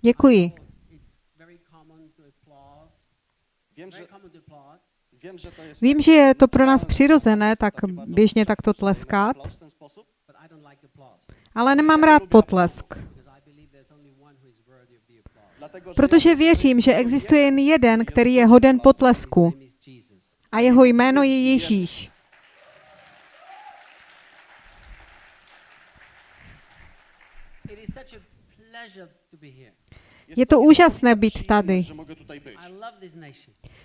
Děkuji. Jest... Vím, že je to pro nás přirozené, tak běžně takto tleskat, ale nemám rád potlesk, protože věřím, že existuje jen jeden, který je hoden potlesku a jeho jméno je Ježíš. It is such a pleasure to be here. jest Je to úžasné být tady.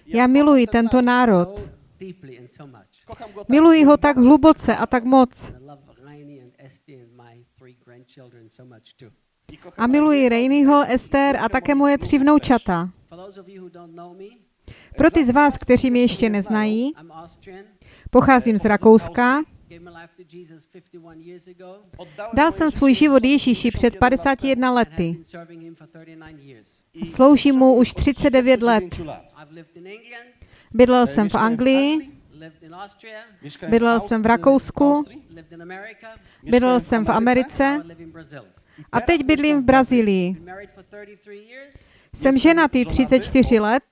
Já miluji tento národ. Miluji ho tak hluboce a tak moc. A miluji Rejnyho, Ester a také moje tři vnoučata. Pro ty z vás, kteří mě ještě neznají, pocházím z Rakouska. Dal jsem svůj život Ježíši před 51 and have lety been serving him for 39 years. i a sloužím mu už 39 let. 39 lat. I've lived in England, Bydlel jsem v Anglii, Bydlel jsem v Rakousku. bydlel jsem v Americe a teď bydlím v Brazílii. Been married for 33 years. Jsem ženatý 34 let,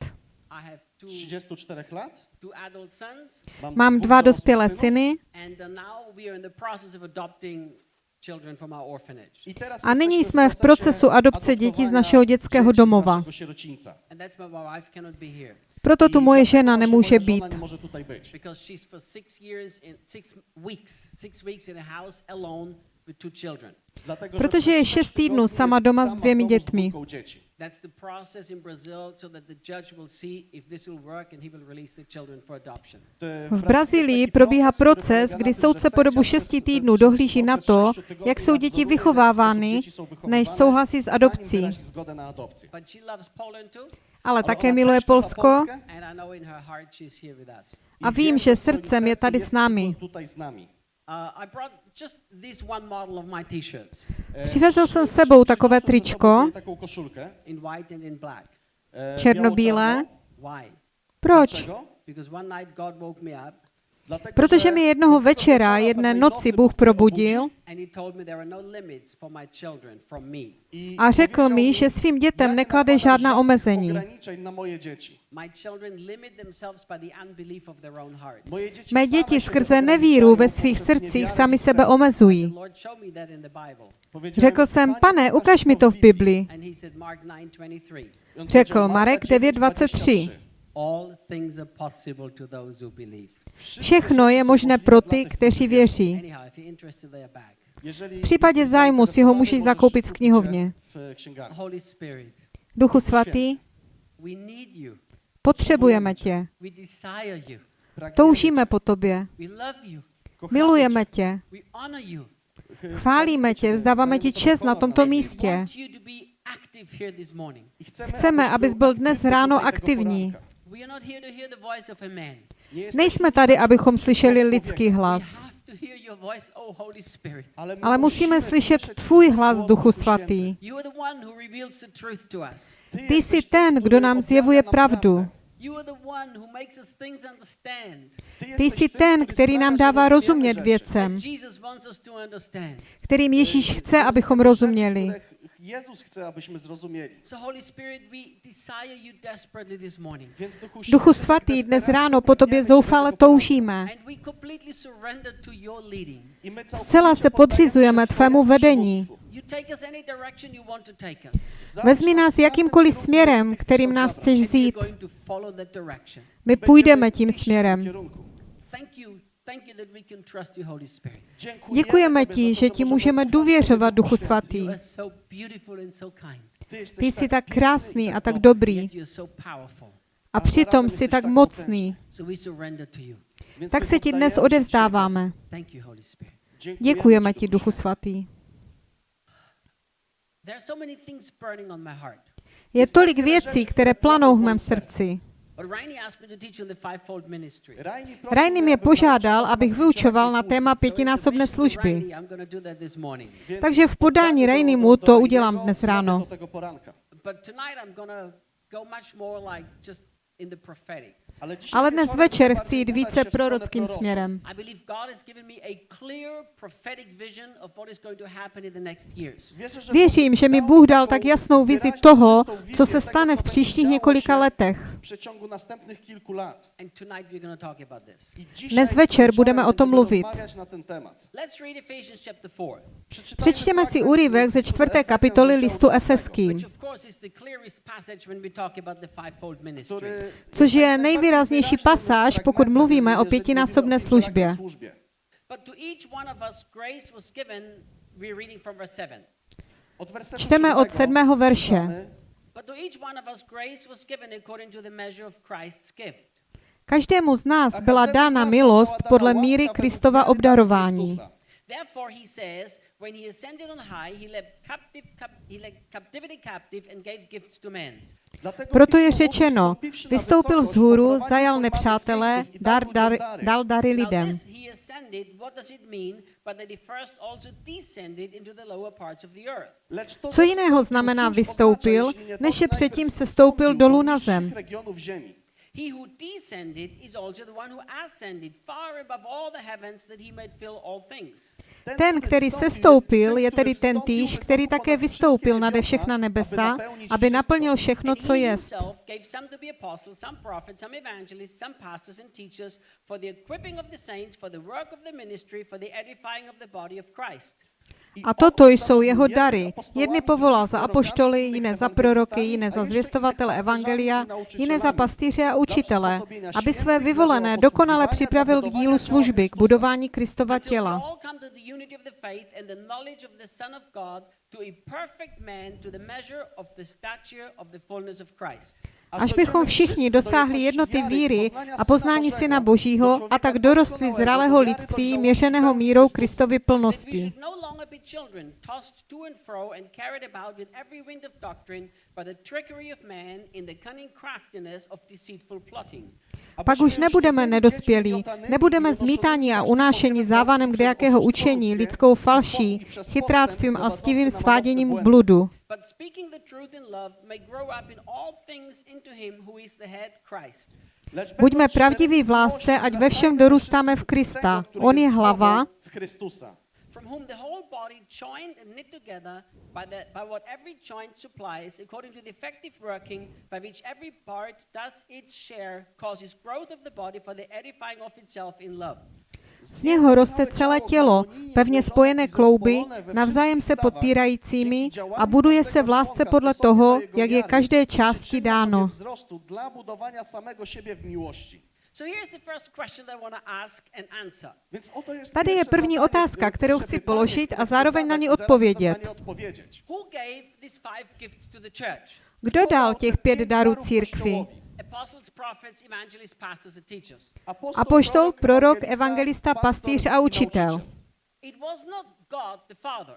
I have two, 34 lat. Two adult sons, mám dva dospělé syny. and uh, now we are in the process of adopting children from our orphanage. I teraz a nyní jsme v procesu adopce dětí z našeho dětského domova. Proto tu moje žena nemůže být, Protože je šest týdnů sama doma s dvěmi dětmi. V Brazílii probíhá proces, kdy soudce po dobu šesti týdnů dohlíží na to, jak jsou děti vychovávány, než souhlasí s adopcí. Ale také miluje Polsko a vím, že srdcem je tady s námi. Tutaj z nami. I brought just this one model of my T-shirts Přivezl jsem s sebou takové tričko, sobie taką koszulkę. in white and in black. e, Černobílé. Proč? Protože mi jednoho večera, jedné noci Bůh probudil a řekl mi, že svým dětem "Ja nie neklade žádná omezení. Mé děti skrze nevíru ve svých srdcích sami sebe omezují. Řekl jsem, pane, ukaž mi to v Biblii. And he said, Mark 9:23. On Řekl Marek Marka 9:23. Všechno je možné pro ty, kteří věří. V případě zájmu si ho můžeš zakoupit v knihovně. Duchu svatý, potřebujeme tě. Toužíme po tobě. Milujeme tě. Chválíme tě, vzdáváme ti čest na tomto místě. Chceme, abys byl dnes ráno aktivní. Nejsme tady, abychom slyšeli lidský hlas, ale, musíme slyšet tvůj hlas, Duchu Svatý. Ty jsi ten, kdo nám zjevuje pravdu. Prawdę. You are the one who makes us things understand. Ty jsi ten, který nám dává rozumět věcem, That Jesus wants us to understand. kterým Ježíš chce, abychom rozuměli. Jezus chce, abyśmy zrozumieli. So Holy Spirit, we desire you desperately this morning. Więc Duchu, svatý, dnes ráno po tobě zoufale toužíme. And we completely surrender to your leading. I my całkowicie Zcela se podřizujeme tvému vedení. Przywództwu. You take us any direction you want to take us. Vezmi nás jakýmkoliv směrem, kterým nás chceš vzít. going to follow that direction. My půjdeme tím směrem. Thank you. Thank you that we can trust you, Holy Spirit. Děkujeme ti, že ti můžeme důvěřovat, Duchu Svatý. You are so beautiful and so kind. Ty jsi tak krásný a tak dobrý a přitom jsi tak mocný. Tak se ti dnes odevzdáváme. Thank you, Holy Spirit. Děkujeme ti, Duchu Svatý. There are so many things burning on my heart. Je tolik věcí, které planou v mém srdci. But Rainy asked me to teach on the fivefold ministry. Rainy mě požádal, abych vyučoval na téma pětinásobné služby. Takže v podání Rainymu to udělám dnes ráno. Ale, dnes večer chcę chci jít více prorockým směrem. Věřím, že mi dał Bůh dal tak jasnou vizi toho, co se tego, stane co v příštích několika letech. Dnes večer budeme o tom mluvit. rozmawiać na ten temat. Let's read Ephesians chapter 4, Przeczytajmy Přečtěme si úryvek ze čtvrté kapitoly listu Efeským, což je jest nejvýraznější pasáž, pokud mluvíme o pětinásobné službě. pięciorakiej służbie. But to each one of us grace was given, we're reading from verse 7. Od wersetu Čteme od sedmého verše. Každému z nás byla dána milost podle míry Kristova obdarování. Therefore, he says, when he ascended on high, he led, captive, cap, he led captivity captive and gave gifts to men. Proto je řečeno, vystoupil vzhůru, zajal i dar, dar, dal dary lidem. Co jiného znamená vystoupil, než najpierw předtím se stoupil do dolů na zem? He who descended is also the one who ascended far above all the heavens that he might fill all things. Ten, který se stoupil, je tedy ten týž, který také vystoupil nade všechna nebesa, aby naplnil všechno, And co he A toto jsou jeho dary. Jedny povolal za apoštoly, jiné za proroky, jiné za zvěstovatele evangelia, jiné za pastýře a učitele, aby své vyvolené dokonale připravil k dílu služby, k budování Kristova těla. Až bychom všichni dosáhli jednoty víry a poznání Syna Božího a tak dorostli zralého lidství měřeného mírou Kristovy plnosti. Pak už nebudeme nedospělí, nebudeme zmítáni a unášeni závanem kdejakého učení, lidskou falší, chytráctvím a lstivým sváděním k bludu. Buďme pravdiví v lásce, ať ve všem dorůstáme v Krista. On je hlava. From whom the whole body joined and knit together by, the, by what every joint supplies, according to the effective working by which every part does its share, causes growth of the body for the edifying of itself in love. z něho roste celé tělo, pevně spojené klouby, navzájem se podpírajícími a buduje se v lásce podle toho, jak je každé části dáno. Wzrostu dla budowania samego siebie w miłości. So here's the first question that I want to ask and answer. Więc oto jest Tady je první otázka, kterou chci položit a zároveň na ní odpovědět. zadanie odpowiedzieć. Who gave these five gifts to the church? Kdo dal těch pět darů církvi? Kościołowi. Apostles, prophets, evangelists, pastors, and teachers. Apoštol, prorok, evangelista, pastýř a učitel. It was not God the Father.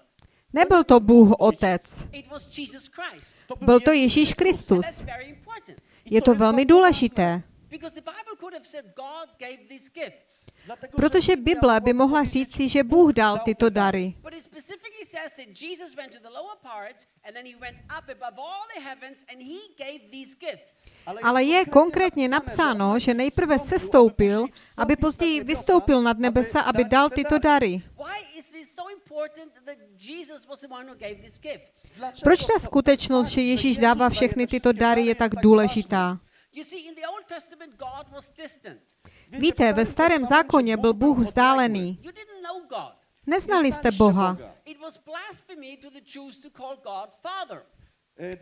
Nebyl to Bůh Otec, It was Jesus Christ. byl to Ježíš Kristus. that's very important. Je to velmi důležité, Because the Bible could have said God gave these gifts. Dlatego, protože Bible by mohla říci, že Bůh dal tyto dary. But it specifically says that Jesus went to the lower parts and then he went up above all the heavens and he gave these gifts. Ale je konkrétně napsáno, že nejprve sestoupil, aby později vystoupil nad nebesa, aby dal tyto dary. Why is this so important that Jesus was the one who gave these gifts? Proč ta skutečnost, že Ježíš dává všechny tyto dary, je tak důležitá? You see, in the Old Testament, God was distant. Víte, ve starém zákoně byl Bůh vzdálený. Neznali jste Boha. It was blasphemy to the Jews to call God Father.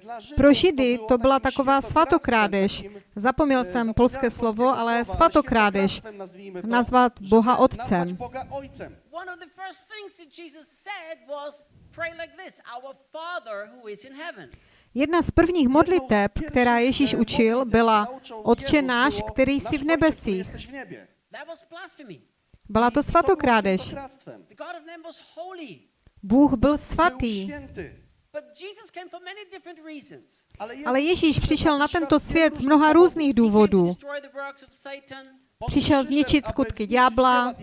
Dla Żydów Pro Židy to byla taková svatokrádež. Zapomněl e, jsem polské slovo, ale svatokrádež. Nazvat Boha Otcem. Jedna z prvních modliteb, která Ježíš učil, byla Otče náš, který jsi v nebesích. Byla to svatokrádež. Bůh byl svatý. Ale Ježíš přišel na tento svět z mnoha různých důvodů. Přišel zničit skutky ďábla,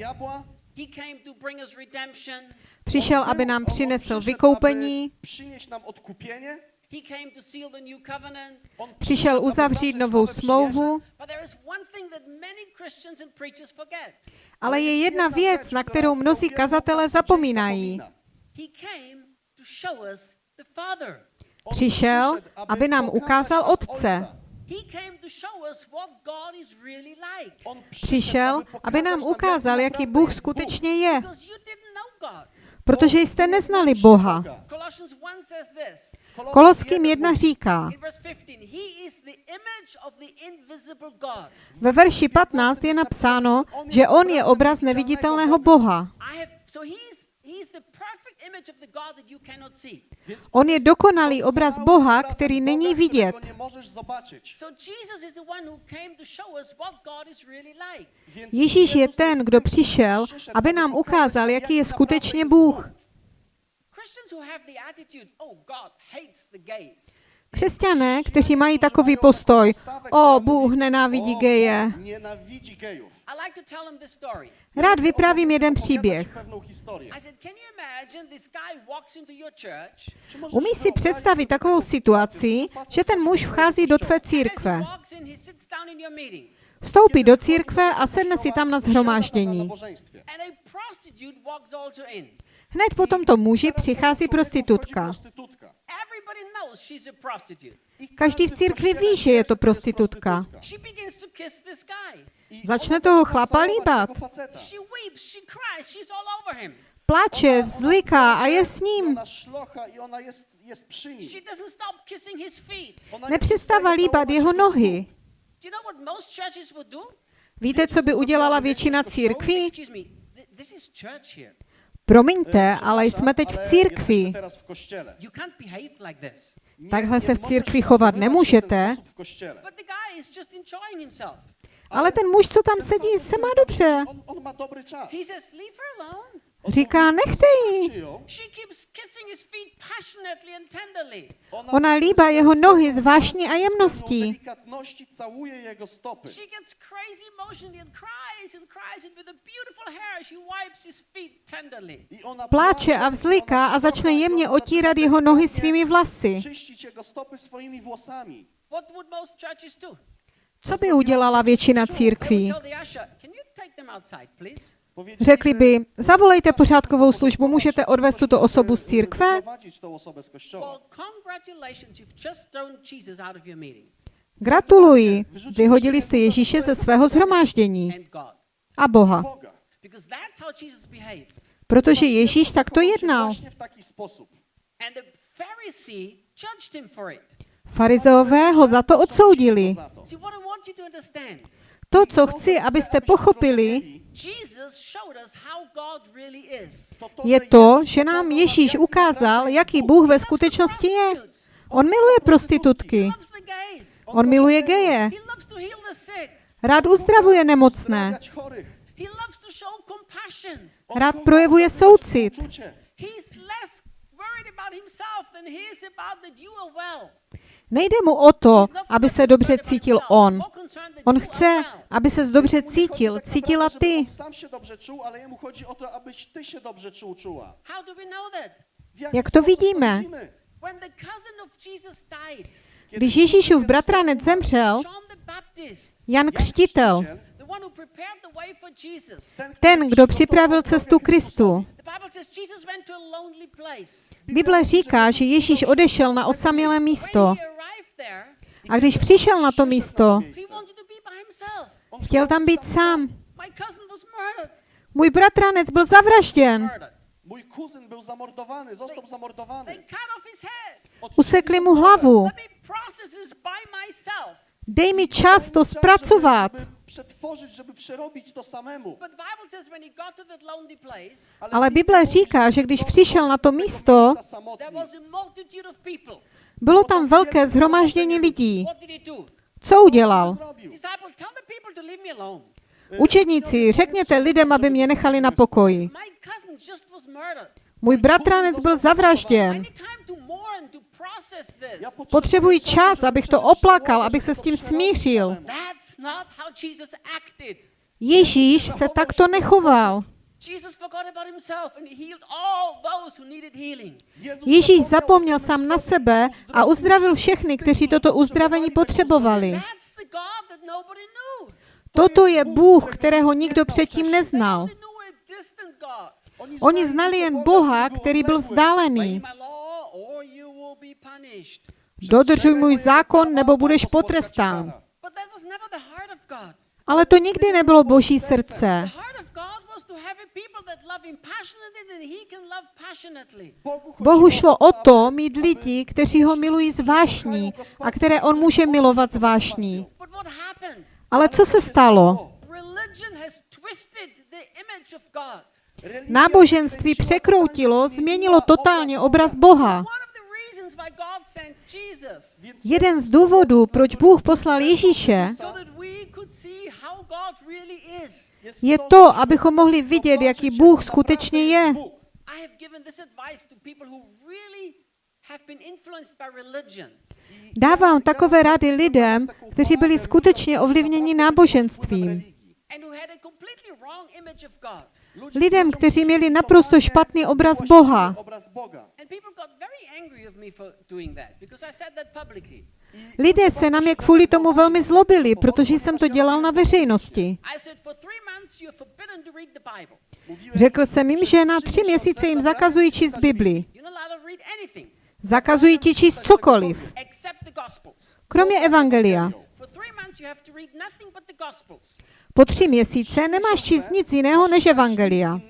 přišel, aby nám přinesl vykoupení, Przynieść nam odkupienie. He came to seal the new covenant. On Přišel uzavřít novou smlouvu, But there is one thing that many Christians and preachers forget. ale je jedna věc, na kterou mnozí kazatelé zapomínají. He came to show us the Father. On Přišel, aby nám ukázal Otce. He came to show us what God is really like. On Přišel, aby nám ukázal, jaký Bůh skutečně je, protože jste neznali Boha. Colossians 1 says this. Koloským 1 říká, In verse 15, He is the image of the invisible God. ve verši 15 je napsáno, že On je obraz neviditelného Boha. On je dokonalý obraz Boha, který není vidět. Ježíš je ten, kdo přišel, aby nám ukázal, jaký je skutečně Bůh. Křesťané, kteří mají takový postoj, o, Bůh nenávidí geje. Rád vyprávím jeden příběh. pewną historię. I said, can you imagine this guy walks into your church Czy możesz Umíš si představit takovou situaci, že ten muž vchází do tvé církve. Vstoupí do církve a sedne si tam na zhromáždění. Hned po tomto muži přichází prostitutka. Každý v církvi ví, že je to. I Začne toho chlapa líbat. Plače, ona vzliká a je s ním. Nepřestává líbat jeho nohy. Víte, co by udělala většina církví? Promiňte, ale jsme teď v církvi. Takhle se v církvi chovat nemůžete. Ale ten muž, co tam sedí, se má dobře. Říká, nechte ji. Ona líbá jeho nohy z vášní a jemností. Pláče a vzliká a začne jemně otírat jeho nohy svými vlasy. Co by udělala většina církví? Řekli by, zavolejte pořádkovou službu, můžete odvést tuto osobu z církve? Gratuluji, vyhodili jste Ježíše ze svého zhromáždění. A Boha, protože Ježíš takto jednal. Farizeové ho za to odsoudili. To, co chci, abyste pochopili, Jesus showed us how God really is. To to, je to, že nám Ježíš ukázal, jaký. Bůh ve skutečnosti je. On miluje prostitutky, on miluje geje, rád uzdravuje nemocné, Rád projevuje soucit. Nejde mu o to, aby se dobře cítil on. On chce, aby ses dobře cítil, cítila ty. Jak to vidíme? Když Ježíšův bratranec zemřel, Jan Křtitel, ten, kdo připravil cestu Kristu. Bible says Jesus went to a lonely place. Bible říká, že Ježíš odešel na osamělé místo a když přišel na to místo, chtěl tam být sám. Můj bratranec byl zavražděn. Mój kuzyn był zamordowany, został zamordowany. Usekli mu hlavu. Dej mi čas to zpracovat. Żeby przetworzyć, żeby przerobić to samemu. Place, Ale Bible říká, že když přišel na to místo, bylo tam velké zhromáždění lidí. Co udělal? Učedníci, řekněte lidem, aby mě nechali na pokoji. Můj bratranec byl zavražděn. Potřebuji čas, abych to oplakal, abych se s tím smířil. That's not how Jesus acted. Ježíš se takto nechoval. Jesus forgot about himself and he healed all those who needed healing. Ježíš zapomněl sám na sebe a uzdravil všechny, kteří toto uzdravení potřebovali. Toto je Bůh, kterého nikdo předtím neznal. Oni znali jen Boha, který byl vzdálený. Dodržuj můj zákon, nebo budeš potrestán. But that was never the heart of God. Ale to nikdy nebylo Boží srdce. Bohu šlo o to mít lidi, kteří ho milují z vášní a které on může milovat z vášní. Ale co se stalo? Náboženství překroutilo, změnilo totálně obraz Boha. Jeden z důvodů, proč Bůh poslal Ježíše, je to, abychom mohli vidět, jaký Bůh skutečně je. Dávám takové rady lidem, kteří byli skutečně ovlivněni náboženstvím. Lidem, kteří měli naprosto špatný obraz Boha. Lidé se na mě kvůli tomu velmi zlobili, protože jsem to dělal na veřejnosti. Řekl jsem jim, že na tři měsíce jim zakazují číst Bibli. Zakazují ti číst cokoliv, kromě Evangelia. Po tři měsíce nemáš číst nic jiného než Evangelia.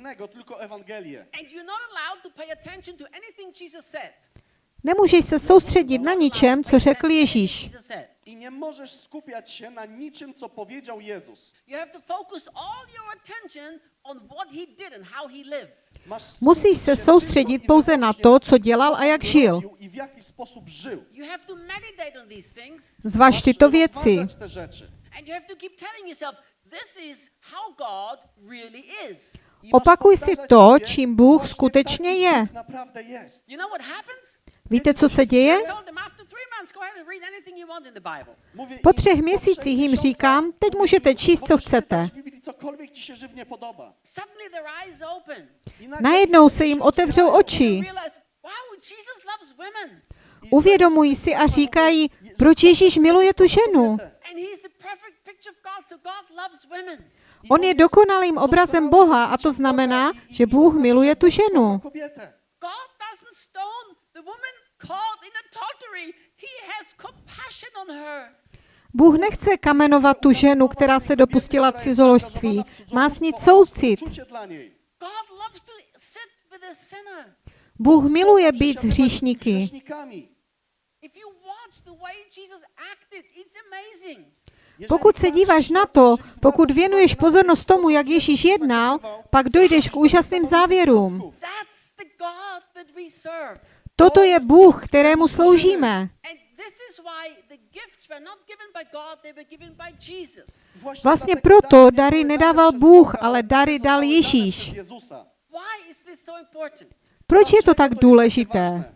Nemůžeš se soustředit na ničem, co řekl Ježíš. I nie możesz skupiać się na niczym, co powiedział Jezus. Musíš se soustředit pouze na to, co dělal a jak žil. Zvaž tyto věci. Opakuj si to, čím Bůh skutečně je. Víte, co se děje? Po třech měsících jim říkám, teď můžete číst, co chcete. Najednou se jim otevřou oči. Uvědomují si a říkají, proč Ježíš miluje tu ženu. On je dokonalým obrazem Boha a to znamená, že Bůh miluje tu ženu. Bůh nechce kamenovat tu ženu, která se dopustila cizoložství. Má s ní soucit. Bůh miluje být s hříšníky. Pokud se díváš na to, pokud věnuješ pozornost tomu, jak Ježíš jednal, pak dojdeš k úžasným závěrům. Toto je Bůh, kterému sloužíme. Vlastně proto dary nedával Bůh, ale dary dal Ježíš. Proč je to tak důležité?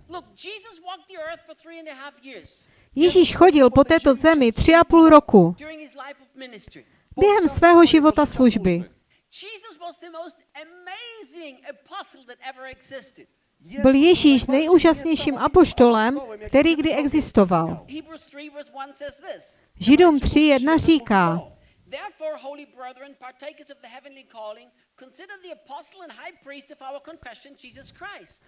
Ježíš chodil po této zemi tři a půl roku během svého života služby. Byl Ježíš nejúžasnějším apoštolem, který kdy existoval. Hebrews 3 verse 1 says this. Židům 3.1 říká, Therefore, holy brethren, partakers of the heavenly calling, consider the apostle and high priest of our confession, Jesus Christ.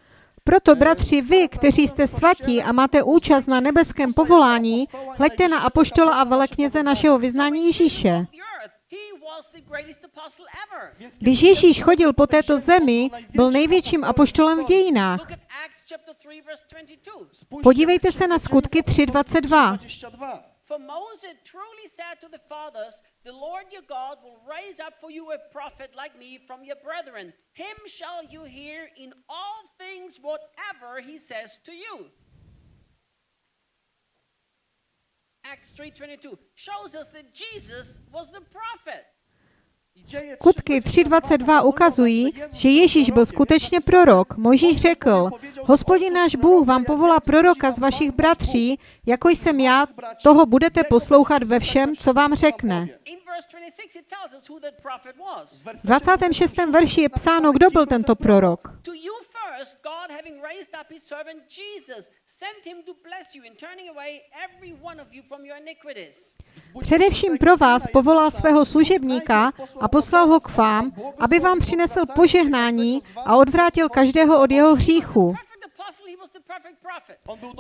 proto bratři vy, kteří jste svatí a máte účast na nebeském povolání, hleďte na apoštola a velekněze našeho vyznání Ježíše. The earth, he was the greatest apostle ever. Když Ježíš chodil po této zemi, byl největším apoštolem v dějinách. Look at Acts chapter 3 verse 22. Spójrzcie Podívejte se na skutky apostolskich 3.22. 22. For Moses truly said to the fathers, The Lord your God will raise up for you a prophet like me from your brethren. Him shall you hear in all things whatever he says to you. Acts 3:22 shows us that Jesus was the prophet. Dzieje Skutky 3.22 ukazují, že Ježíš byl skutečně prorok. Mojžíš řekl, hospodin náš Bůh vám povolá proroka z vašich bratří, jako jsem já, toho budete poslouchat ve všem, co vám řekne. In verse verse 26, it tells us who that prophet was. W V 26. verši je psáno, kdo byl tento prorok. To you first, God, having raised up his servant Jesus, sent him to bless you in turning away every one of you from your iniquities. Především pro vás povolal svého služebníka a poslal ho k vám, aby vám přinesl požehnání a odvrátil každého od jeho hříchu.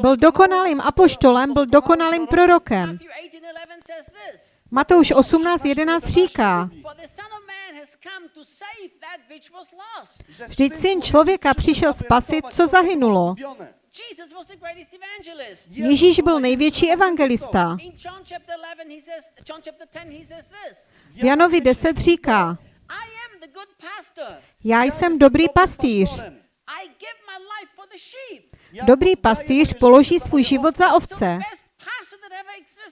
Byl dokonalým apoštolem, byl dokonalým prorokem. Matthew 18:11 says this. Matouš 18.11 říká, vždyť syn člověka přišel spasit, co zahynulo. Evangelist. Ježíš byl největší evangelista. In John chapter 11, he says, John chapter 10, he says this. V Janovi 10 říká, já jsem dobrý pastýř. Dobrý pastýř položí svůj život za ovce. best pastor that ever existed is Jesus.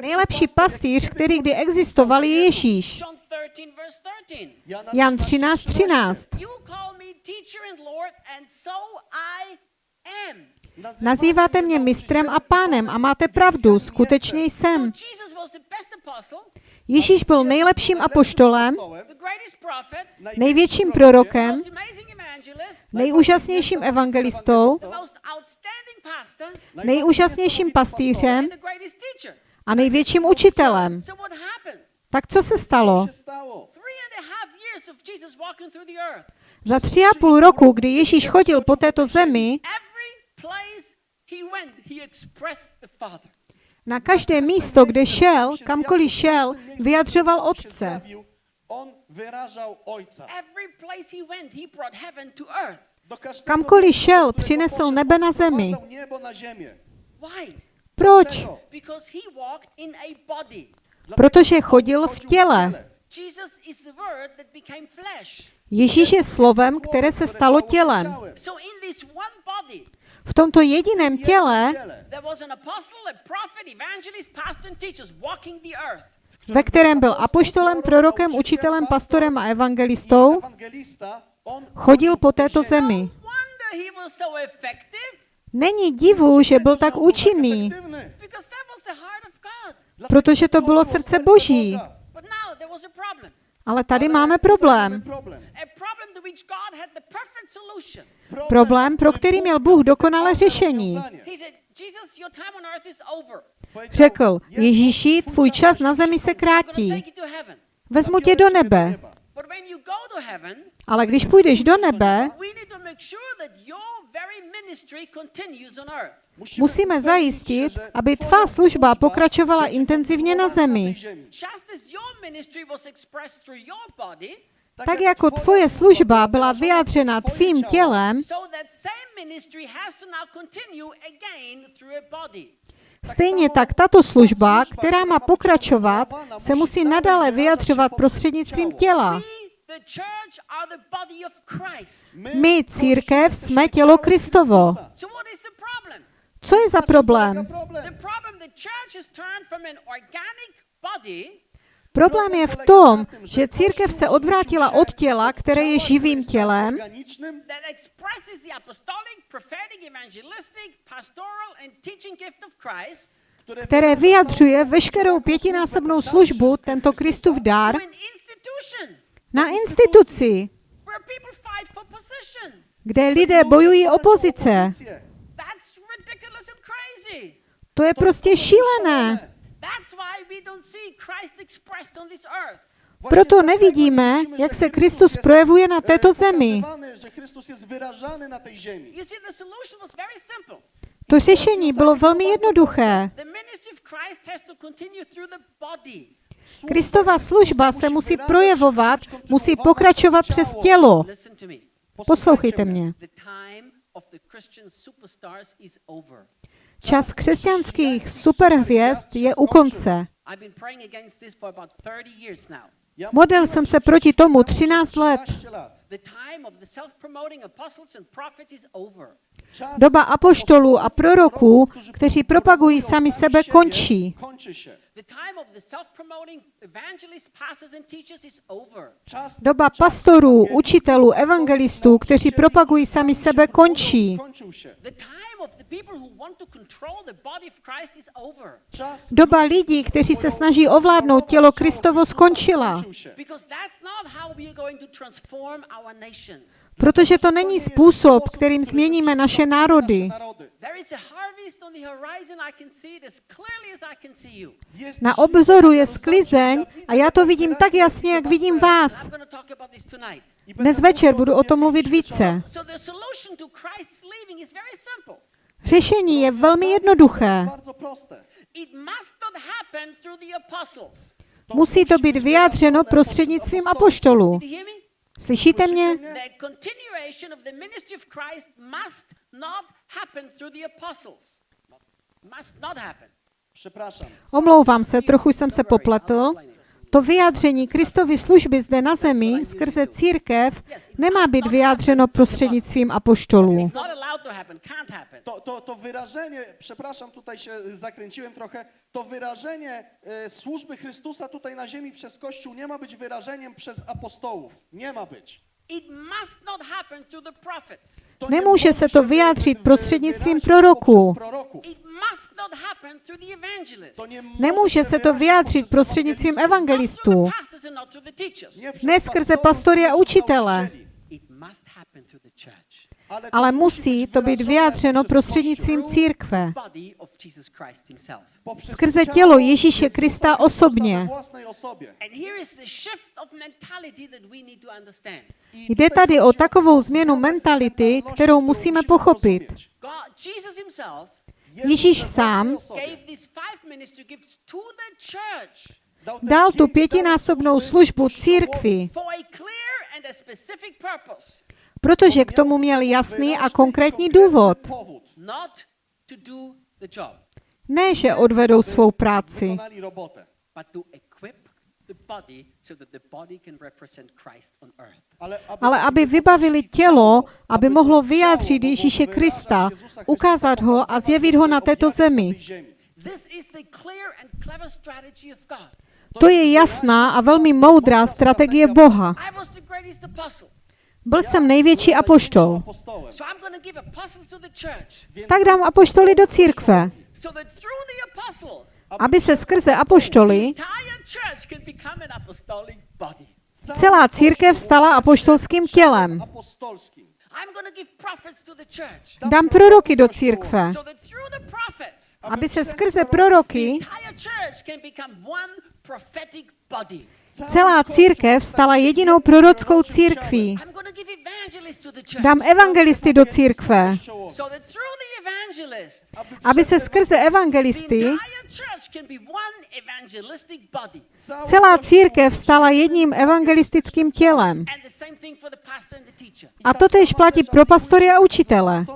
Nejlepší pastýř, který kdy existoval, je Ježíš. John 13, verse 13. Jan 13, 13. You call me teacher and Lord, and so I am. Nazýváte mě mistrem a pánem a máte pravdu, skutečně jsem. Ježíš byl nejlepším apoštolem, největším prorokem, nejúžasnějším evangelistou, nejúžasnějším pastýřem a největším učitelem. Tak co se stalo? Za tři a půl roku, kdy Ježíš chodil po této zemi, Every place he went, he expressed the Father. na každé místo, kde šel, kamkoliv šel, vyjadřoval Otce. Kamkoliv šel, přinesl nebe na zemi. Proč? Body. Protože chodil v těle. Ježíš je slovem, které se stalo tělem. V tomto jediném těle, ve kterém byl apoštolem, prorokem, učitelem, pastorem a evangelistou, chodil po této zemi. Není divu, že byl tak účinný, protože to bylo srdce Boží. Ale tady máme problém. Problém, pro který měl Bůh dokonalé řešení. Řekl, Ježíši, tvůj čas na zemi se krátí. Vezmu tě do nebe. But when you go to heaven, Ale když půjdeš do nebe, we need to make sure that your very ministry continues on earth. musíme zajistit, aby tvá služba pokračovala intenzivně na zemi. Just as your ministry was expressed through your body, Tak jako tvoje služba byla vyjádřena tvým tělem, stejně tak tato služba, která má pokračovat, se musí nadále vyjadřovat prostřednictvím těla. My, církev, jsme tělo Kristovo. Co je za problém? Problém je v tom, že církev se odvrátila od těla, které je živým tělem, které vyjadřuje veškerou pětinásobnou službu, tento Kristův dar, na instituci, kde lidé bojují o pozice. To je prostě šílené. That's why we don't see Christ expressed on this earth. Proto nevidíme, jak se Kristus projevuje na této zemi. Very simple. To řešení bylo velmi jednoduché. The ministry of Christ has to continue through the body. Kristova služba se musí projevovat, musí pokračovat přes tělo. Poslouchejte mě. Čas křesťanských superhvězd je u konce. I've been praying against this for about 30 years now. Ja Modlil jsem se proti tomu 13 let. 13 lat. The time of the self-promoting apostles and prophets is over. Czas Doba apoštolů a proroků, kteří propagují sami sebe, končí. Kończy się. The time of the self-promoting evangelists, pastors and teachers is over. Czas, Doba pastorů, učitelů, evangelistů, kteří propagují sami sebe, končí. skończył się. The time of the people who want to control the body of Christ is over. Czas Doba lidí, kteří se snaží ovládnout tělo Kristovo, skončila. skończył się. Because that's not how we are going to transform our nations. Protože to není způsob, kterým změníme naše národy. Na obzoru je sklizeň a já to vidím tak jasně, jak vidím vás. Dnes večer budu o tom mluvit více. Řešení je velmi jednoduché. Musí to být vyjádřeno prostřednictvím apoštolů. Slyšíte mě? Omlouvám se, trochu jsem se popletl. To vyjádření Kristovy služby zde na zemi skrze církev nemá být vyjádřeno prostřednictvím apoštolů. To. To, to, to wyrażenie, przepraszam, tutaj się zakręciłem trochę, to wyrażenie e, służby Chrystusa tutaj na ziemi przez Kościół nie ma być wyrażeniem przez apostołów. Nie ma być. It must not happen through the prophets. To nie Nemůže se to vyjádřit prostřednictvím proroků. poprzez proroków. It must not happen through the evangelists. To nie Nemůže se to vyjádřit prostřednictvím evangelistů, Ne skrze pastory a učitele. Ale, musí to být vyjádřeno prostřednictvím církve, skrze tělo Ježíše Krista osobně. Jde tady o takovou změnu mentality, kterou musíme pochopit. Ježíš sám dal tu pětinásobnou službu církvi, protože k tomu měl jasný a konkrétní důvod. Ne, že odvedou svou práci. Ale aby, vybavili tělo, aby mohlo vyjádřit Ježíše Krista, ukázat ho a zjevit ho na této zemi. To je jasná a velmi moudrá strategie Boha. Byl jsem největší apoštol, tak dám apoštoly do církve, aby se skrze apoštoly celá církev stala apoštolským tělem. Dám proroky do církve, aby se skrze proroky celá církev stala jedinou prorockou církví. Dám evangelisty do církve, aby se skrze evangelisty celá církev stala jedním evangelistickým tělem. A to tež platí pro pastory a učitele.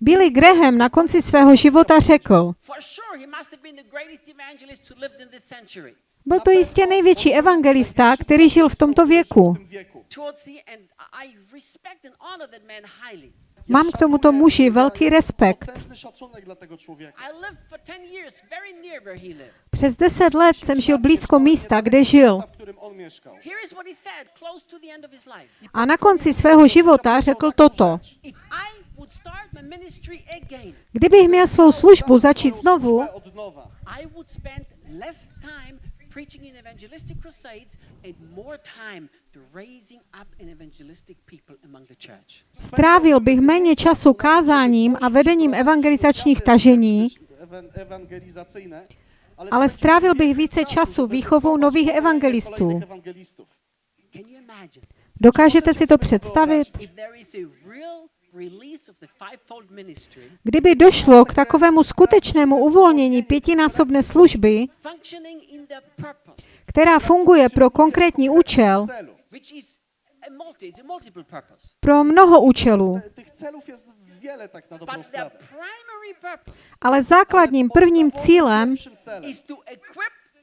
Billy Graham na konci svého života řekl, byl to jistě největší evangelista, který žil v tomto věku. Mám k tomuto muži velký respekt. Potężny szacunek dla tego człowieka. I lived for 10 years very near where he lived. Přes deset let jsem žil blízko místa, kde žil. A na konci svého života řekl toto. Kdybych měl svou službu začít znovu, strávil bych méně času kázáním a vedením evangelizačních tažení, ale strávil bych více času výchovou nových evangelistů. Dokážete si to představit? Kdyby došlo k takovému skutečnému uvolnění pětinásobné služby, která funguje pro konkrétní účel, pro mnoho účelů, ale základním prvním cílem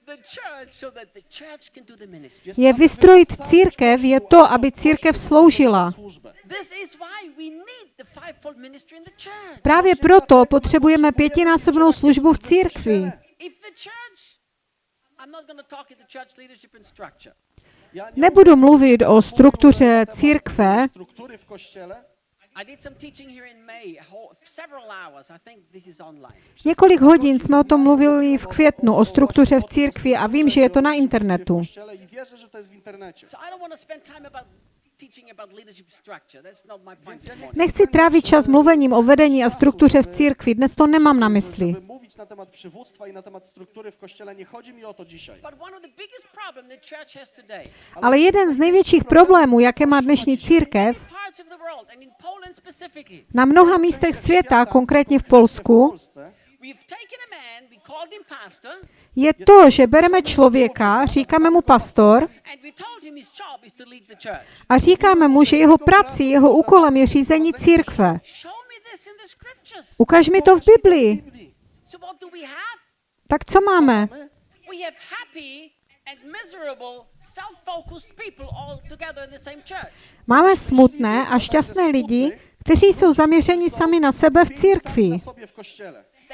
Pierwszym celem is to equip the church so that the church can do the ministry. je vystrojit církev, je to, aby církev sloužila. służbę. This is why we need the fivefold fivefold ministry in the church. Právě proto potřebujeme pětinásobnou službu v církvi. If the church, I'm not going to talk at the church leadership and structure. Ja nie Nebudu mluvit o struktuře církve. Struktury v kościele. I did some teaching here in May, a whole, several hours. I think this is online. Několik hodin jsme o tom mluvili v květnu, o struktuře v církvi a vím, že je to na internetu. Nechci trávit čas mluvením o vedení a struktuře v církvi, dnes to nemám na mysli. Ale jeden z největších problémů, jaké má dnešní církev, na mnoha místech světa, konkrétně v Polsku, je to, že bereme člověka, říkáme mu pastor a říkáme mu, že jeho prací, jeho úkolem je řízení církve. Ukaž mi to v Biblii. Tak co máme? Máme smutné a šťastné lidi, kteří jsou zaměřeni sami na sebe v církvi.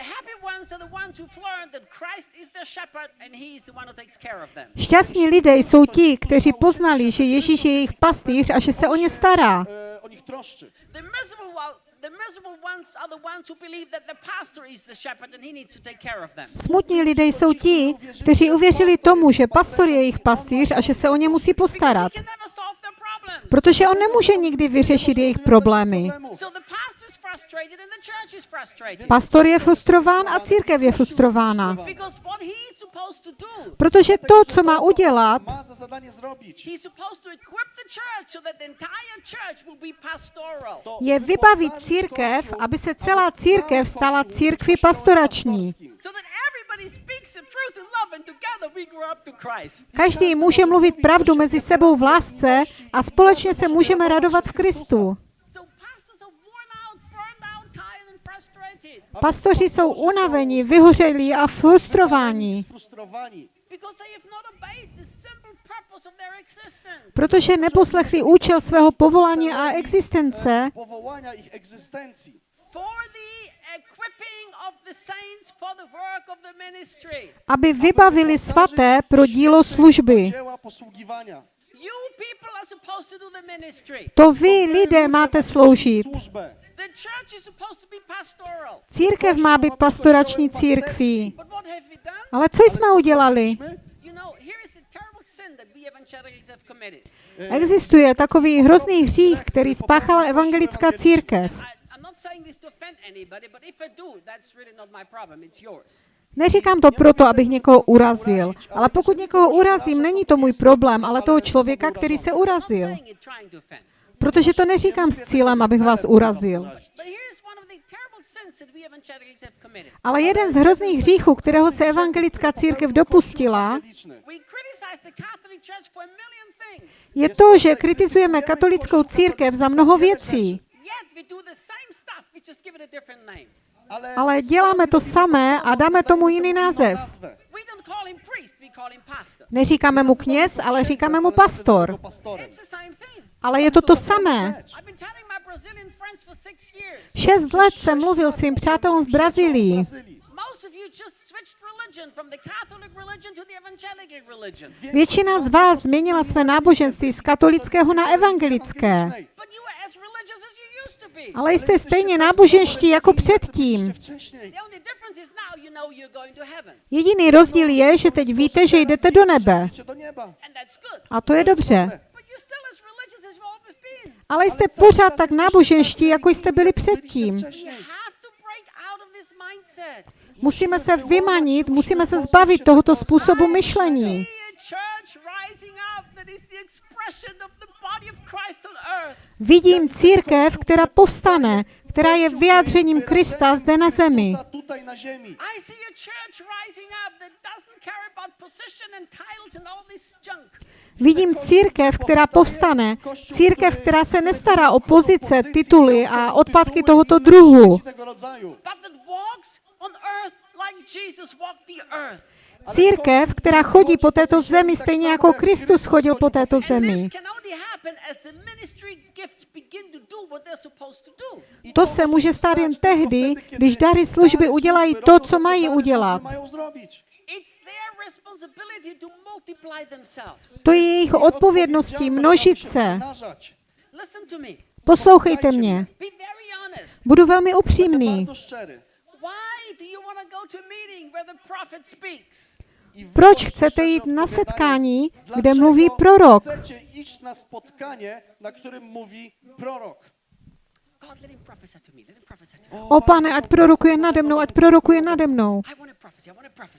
Na sobie w kościele. The happy ones are the ones who've learned that Christ is their shepherd and he is the one who takes care of them. Šťastní lidé jsou ti, kteří poznali, že Ježíš je jejich pastýř a že se o ně stará. E, o nich troszczy. The miserable, one- the miserable ones are the ones who believe that the pastor is the shepherd and he needs to take care of them. Smutní lidé jsou ti, kteří uvěřili tomu, že pastor je jejich pastýř a že se o ně musí Because postarat. he can never solve their problems. Protože on nemůže nikdy vyřešit jejich problémy. Pastor je frustrován a církev je frustrována. Protože to, co má udělat, je vybavit církev, aby se celá církev stala církví pastorační. Každý může mluvit pravdu mezi sebou v lásce a společně se můžeme radovat v Kristu. Pastoři jsou unavení, vyhořelí a existence. protože neposlechli účel svého povolání a existence, aby vybavili svaté pro dílo služby. To vy, lidé, máte sloužit. Służbę. The church is supposed to be pastoral. Církev má být pastorační církví. But what have we done? Ale co jsme udělali? Existuje takový hrozný hřích, který spáchala evangelická církev. I, I'm not saying this to offend anybody, but if I do, that's really not my problem. It's yours. Neříkám to proto, abych někoho urazil, ale pokud někoho urazím, není to můj problém, ale toho člověka, který se urazil. Protože to neříkám s cílem, abych vás urazil. Ale jeden z hrozných hříchů, kterého se evangelická církev dopustila, je to, že kritizujeme katolickou církev za mnoho věcí. Ale děláme to samé a dáme tomu jiný název. Neříkáme mu kněz, ale říkáme mu pastor. Ale je to to samé. Šest let jsem mluvil svým přátelům v Brazílii. Většina z vás změnila své náboženství z katolického na evangelické. Ale jste stejně náboženští jako předtím. Jediný rozdíl je, že teď víte, že jdete do nebe. A to je dobře. Ale jste pořád tak náboženští, jako jste byli předtím. Musíme se vymanit, musíme se zbavit tohoto způsobu myšlení. Vidím církev, která povstane, která je vyjádřením Krista zde na zemi. Vidím církev, která povstane. Církev, která se nestará o pozice, tituly a odpadky tohoto druhu. Církev, která chodí po této zemi, stejně jako Kristus chodil po této zemi. to se může stát jen tehdy, když dary služby udělají to, co mají udělat. To multiply themselves. To je jejich odpovědností množit se. Poslouchejte mě. Budu velmi upřímný. Proč chcete jít na setkání, kde mluví prorok? O pane, ať prorokuje nade mnou, ať prorokuje nade mnou.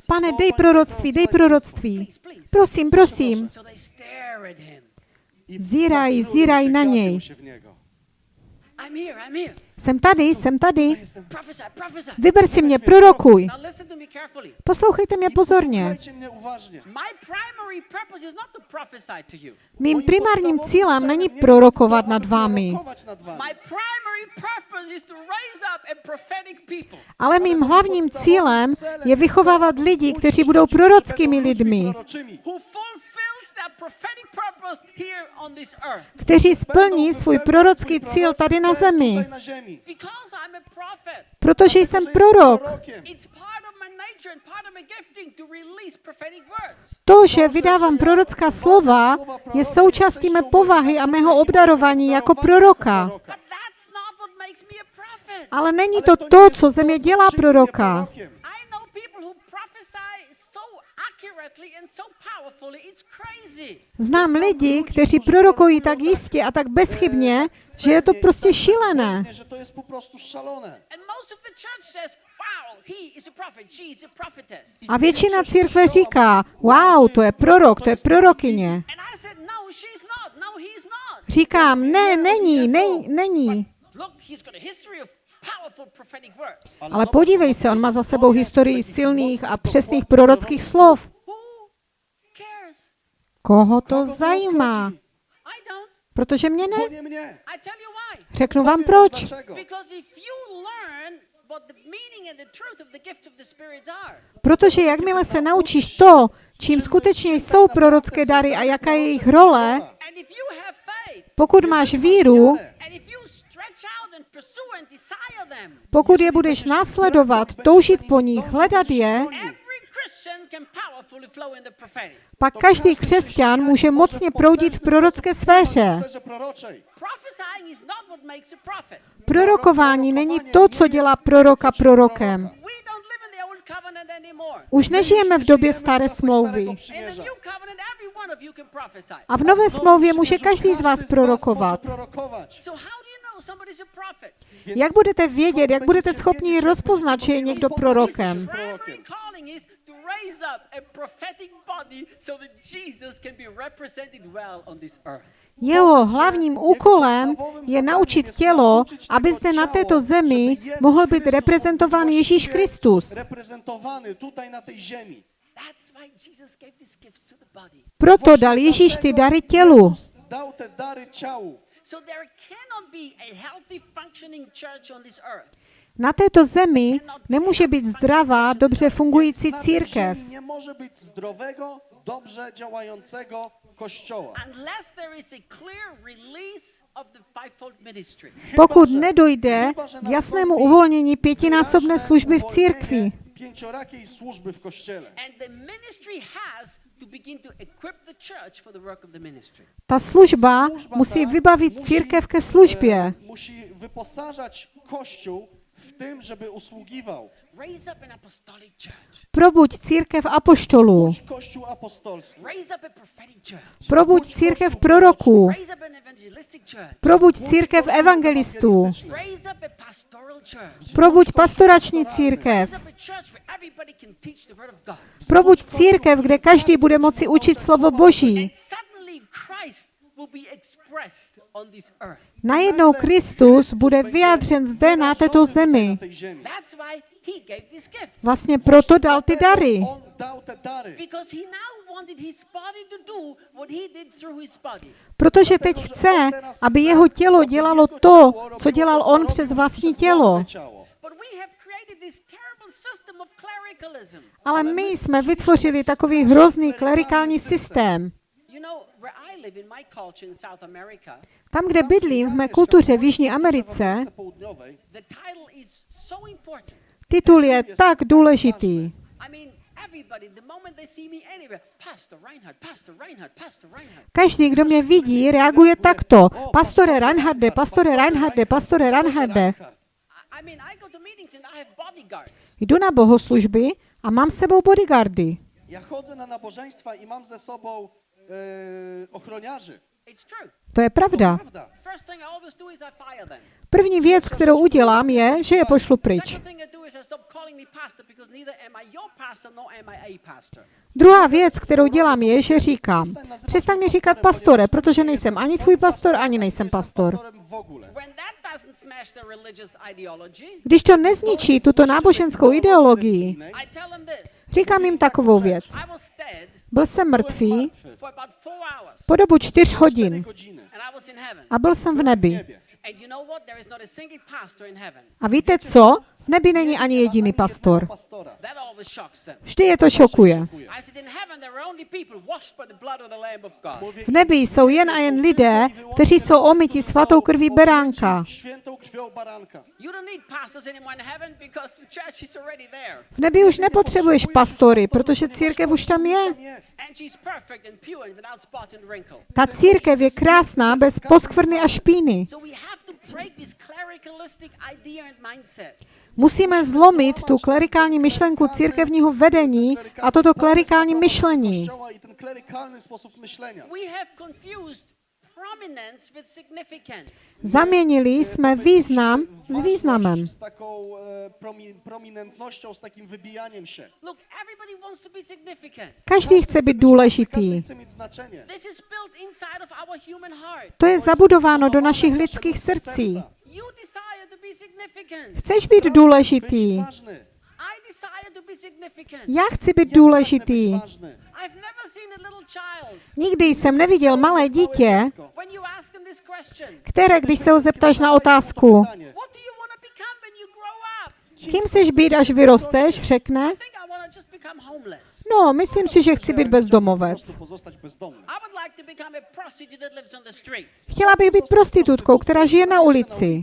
Pane, dej proroctví, dej proroctví. Prosím, prosím. Zíraj, zíraj na něj. Jsem tady, jsem tady. Vyber si mě, prorokuj. Poslouchejte mě pozorně. Mým primárním cílem není prorokovat nad vámi, ale mým hlavním cílem je vychovávat lidi, kteří budou prorockými lidmi, kteří splní svůj prorocký cíl tady na zemi. Protože jsem prorok. To že vydávám prorocká slova, je součástí mé povahy a mého obdarování jako proroka. Ale není to to, co ze mě co dělá proroka. prorokiem. I know people who prophesy so accurately and so powerfully, it's crazy. Znám lidi, kteří prorokují tak jistě a tak bezchybně, že je to prostě šílené. A většina církve říká, wow, to je prorok, to je prorokyně. I said, no. No. Říkám, ne, není, ne, není. Ale podívej se, on má za sebou historii silných a přesných prorockých slov. Koho to zajímá? Protože mě ne. Řeknu vám proč. Protože jakmile se naučíš to, čím skutečně jsou prorocké dary a jaká je jejich role, pokud máš víru, pokud je budeš následovat, toužit po nich, hledat je, pak každý křesťan může mocně proudit v prorocké sféře. Prorokování není to, co dělá proroka prorokem. Už nežijeme v době staré smlouvy. A v nové smlouvě může každý z vás prorokovat. Jak budete vědět, jak budete schopni rozpoznat, že je někdo prorokem? Raise up a prophetic body so that Jesus can be represented well on this earth. Jeho hlavním úkolem je naučit tělo, aby zde na této zemi mohl být reprezentován Ježíš Kristus. Reprezentowany tutaj na tej ziemi. That's why Jesus gave these gifts to the body. Proto dal Ježíš ty dary tělu. So there cannot be a healthy functioning church on this earth Na této zemi nemůže být zdravá, dobře fungující církev, może być zdrowego, dobrze działającego kościoła. pokud nedojde k jasnému uvolnění pětinásobné služby v církvi. Pięciorakiej służby w kościele. Ta služba musí vybavit církev ke e, službě. Musi wyposażać Kościół w tym, żeby usługiwał. Probuď církev apoštolů. Probuď církev proroků. Probuď církev evangelistů. Probuď pastorační církev. Probuď církev, kde každý bude moci učit slovo Boží. Najednou Kristus bude vyjádřen zde na této zemi. Vlastně proto dal ty dary. Protože teď chce, aby jeho tělo dělalo to, co dělal on přes vlastní tělo. Ale my jsme vytvořili takový hrozný klerikální systém. You know, where I live in my culture in South America, Tam, kde bydlím v mé kultuře v Jižní Americe, Południowej, the title is so important. titul je tak důležitý. I mean, everybody, the moment they see me anywhere, Pastor Reinhard, Pastor Reinhard, Pastor Reinhard. Každý, kdo mě vidí, reaguje takto. Pastore Reinharde, pastore Reinharde, pastore Reinharde. I, I mean, I go to meetings and I have bodyguards. Jdu na bohoslužby a mám s sebou bodyguardy. Ja chodzę na nabożeństwa i mam ze sobą e, ochroniarzy. It's true. To je pravda. První věc, kterou udělám, je, že je pošlu pryč. Druhá věc, kterou dělám, je, že říkám, přestaň mi říkat pastore, protože nejsem ani tvůj pastor, ani nejsem pastor. Když to nezničí tuto náboženskou ideologii, říkám jim takovou věc. Byl jsem mrtvý po dobu čtyř hodin. a byl jsem v nebi. A víte co? V nebi není ani jediný pastor. Vždy je to šokuje. V nebi jsou jen a jen lidé, kteří jsou omyti svatou krví beránka. V nebi už nepotřebuješ pastory, protože církev už tam je. Ta církev je krásná, bez poskvrny a špíny. Musíme zlomit tu klerikální myšlenku církevního vedení a toto klerikální myšlení. Zaměnili jsme význam s významem. E, significant. Každý chce být důležitý. To je zabudováno do našich lidských srdcí. You desire to be significant. Chceš být důležitý. ważny. I desire to be significant. Já chci být důležitý. być ważny. I've never seen a little child. Nikdy jsem neviděl malé dítě, this question, které, když se ho zeptáš na otázku, kým chceš být, až vyrosteš, řekne, No, myslím si, že chci být bezdomovec. Chtěla bych být prostitutkou, která žije na ulici.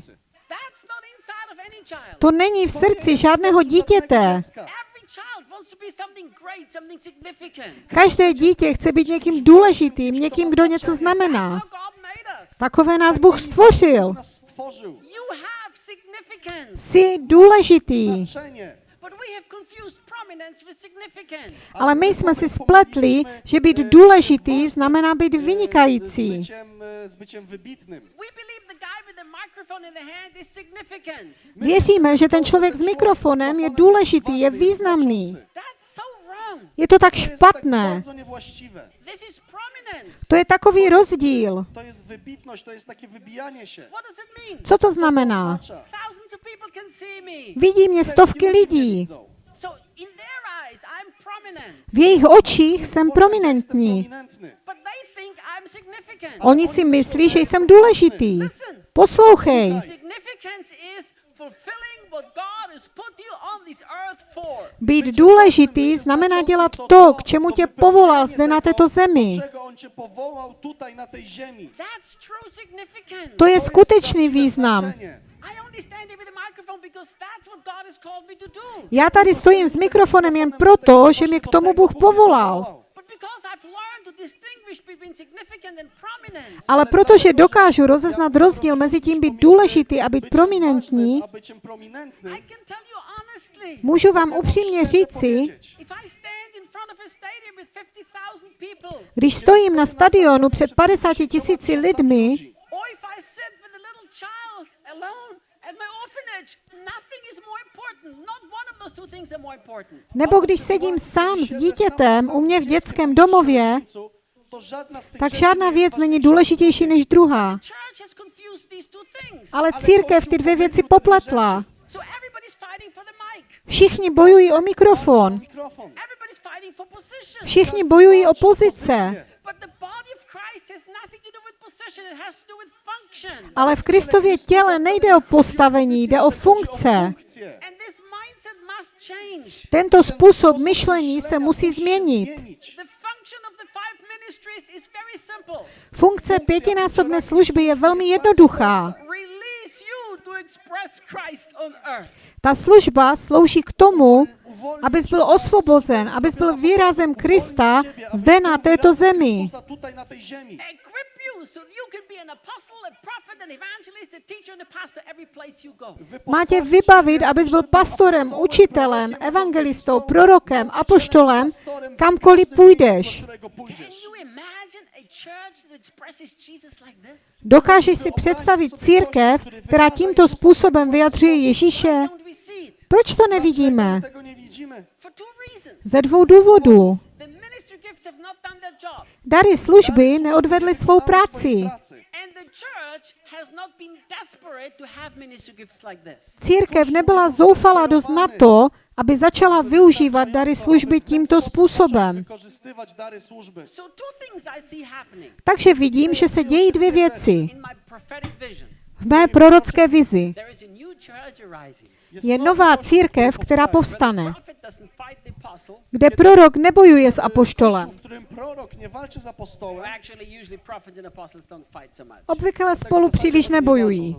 To není v srdci žádného dítěte. Každé dítě chce být někým důležitým, někým, kdo něco znamená. Takové nás Bůh stvořil. Jsi důležitý. Ale my jsme si spletli, že být důležitý znamená být vynikající. byciem, e, z byciem wybitnym. We believe the guy with the microphone in the hand is significant. Věříme, že ten člověk s mikrofonem je důležitý, je významný. Je to tak špatné. To je takový rozdíl. To jest wybitność, to jest takie wybijanie się. What does it mean? Co to znamená? Vidí mě stovky lidí. V jejich očích jsem prominentní. Oni si myslí, že jsem důležitý. Poslouchej. Být důležitý znamená dělat to, k čemu tě povolal zde na této zemi. To je skutečný význam. Já tady stojím s mikrofonem jen proto, že mě k tomu Bůh povolal. Ale protože dokážu rozeznat rozdíl mezi tím být důležitý a být prominentní, můžu vám upřímně říci, if I stand in front of a stadium with 50,000 people, když stojím na stadionu před 50 tisíci lidmi, nebo když sedím sám s dítětem u mě v dětském domově, tak žádná věc není důležitější než druhá. Ale církev ty dvě věci popletla. Všichni bojují o mikrofon. Všichni bojují o pozice. Ale v Kristově těle nejde o postavení, jde o funkce. Tento Ten způsob myšlení se musí změnit. Funkce pětinásobné služby je velmi jednoduchá. Release you to express Christ on earth. Ta služba slouží k tomu, abys byl osvobozen, abys byl výrazem Krista zde na této zemi. Má tě Wyposażyć vybavit, abys byl pastorem, učitelem, evangelistou, prorokem, apoštolem, kamkoliv půjdeš. do którego Can pójdziesz. you imagine a church that expresses Jesus like this? Dokážeš si představit církev, která tímto způsobem vyjadřuje Ježíše? Proč to nevidíme? Ze dvou důvodů. Dary služby neodvedly svou práci. Církev nebyla zoufalá dost na to, aby začala využívat dary služby tímto způsobem. Takže vidím, že se dějí dvě věci v mé prorocké vizi. Je nová církev, která povstane, kde prorok nebojuje s apoštolem. Obvykle spolu příliš nebojují.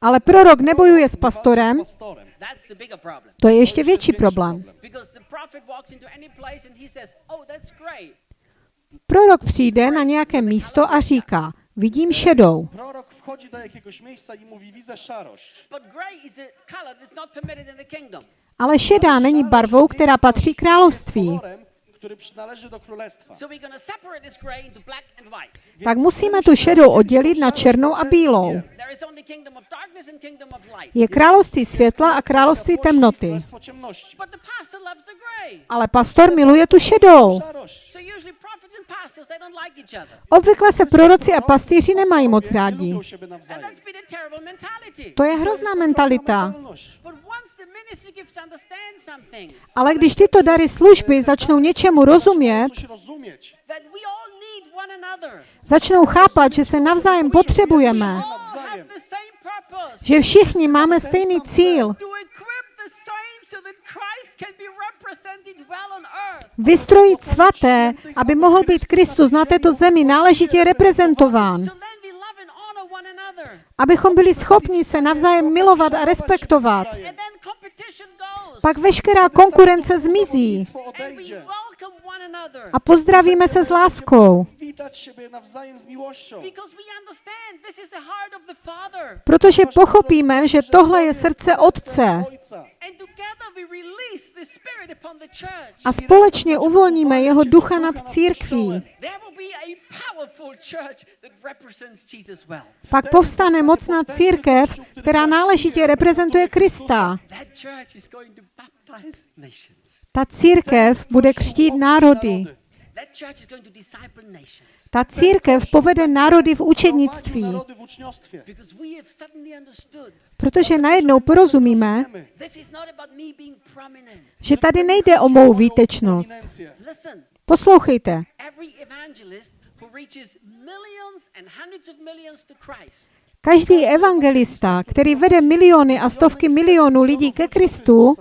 Ale prorok nebojuje s pastorem, to je ještě větší problém. Prorok přijde na nějaké místo a říká, vidím šedou. Prorok wchodzi do jakiegoś miejsca i mówi, widzę szarość. But gray is a color that's not permitted in the kingdom. Ale šedá není barvou, která patří království. kolorem, który przynależy do królestwa. So we're going to separate this gray into black and white. Tak musíme musimy tu šedou oddělit na černou a bílou. There is only kingdom of darkness and kingdom of light. Je království světla a království temnoty. Królestwo ciemności. But the pastor loves the gray. Ale pastor miluje tu šedou. Szarość. So usually prophets and pastors, they don't like each other. Obvykle se proroci a pastýři nemají moc Nie rádi. To je hrozná mentalita. Ale když tyto dary služby začnou něčemu rozumět, začnou chápat, že se navzájem potřebujeme, že všichni máme stejný cíl, vystrojit svaté, aby mohl být Kristus na této zemi náležitě reprezentován, abychom byli schopni se navzájem milovat a respektovat. Pak veškerá konkurence zmizí. a pozdravíme se s láskou, protože pochopíme, že tohle je srdce Otce a společně uvolníme jeho ducha nad církví. Pak povstane mocná církev, která náležitě reprezentuje Krista. Ta církev bude křtít národy. That church is going to disciple nations. Ta církev povede národy v učednictví, protože najednou porozumíme, že tady nejde o mou výtečnost. Poslouchejte, každý evangelista, který vede miliony a stovky milionů lidí ke Kristu,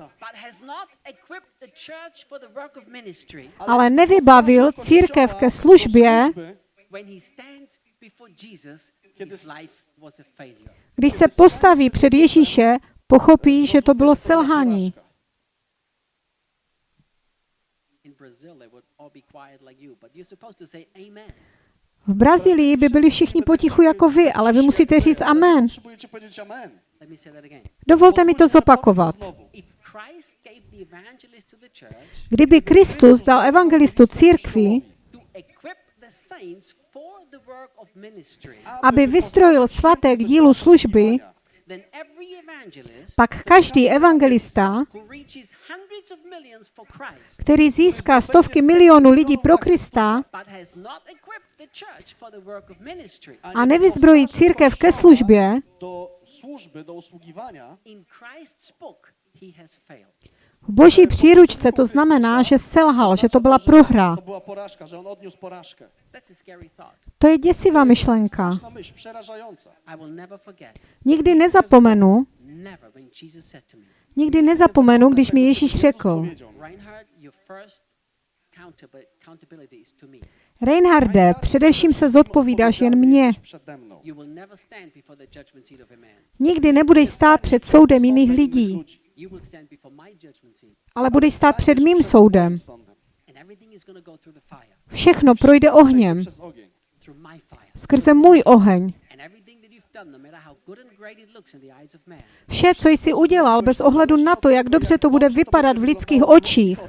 ale nevybavil církev ke službě, Służby, when he stands before Jesus his life was a failure když se postaví před Ježíše, pochopí, že to bylo selhání. in Brazil they would all be quiet like you but you're supposed to say amen V Brazílii by byli všichni potichu jako vy, ale vy musíte říct amen. Dovolte mi to zopakovat. Kdyby Kristus dal evangelistu církvi, aby vystrojil svaté k dílu služby, pak každý evangelista, který získá stovky milionů lidí pro Krista a nevyzbrojí církev ke službě, V boží příručce to znamená, že selhal, že to byla prohra. To je děsivá myšlenka. Nikdy nezapomenu, nikdy nezapomenu, když mi Ježíš řekl. Reinharde, především se zodpovídáš jen mně. Nikdy nebudeš stát před soudem jiných lidí, Ludzi. You will stand before my judgment seat, ale budeš stát před mým soudem. Všechno projde ohněm, skrze můj oheň. No Vše, co jsi udělal, bez ohledu na to, jak dobře to bude vypadat v lidských očích,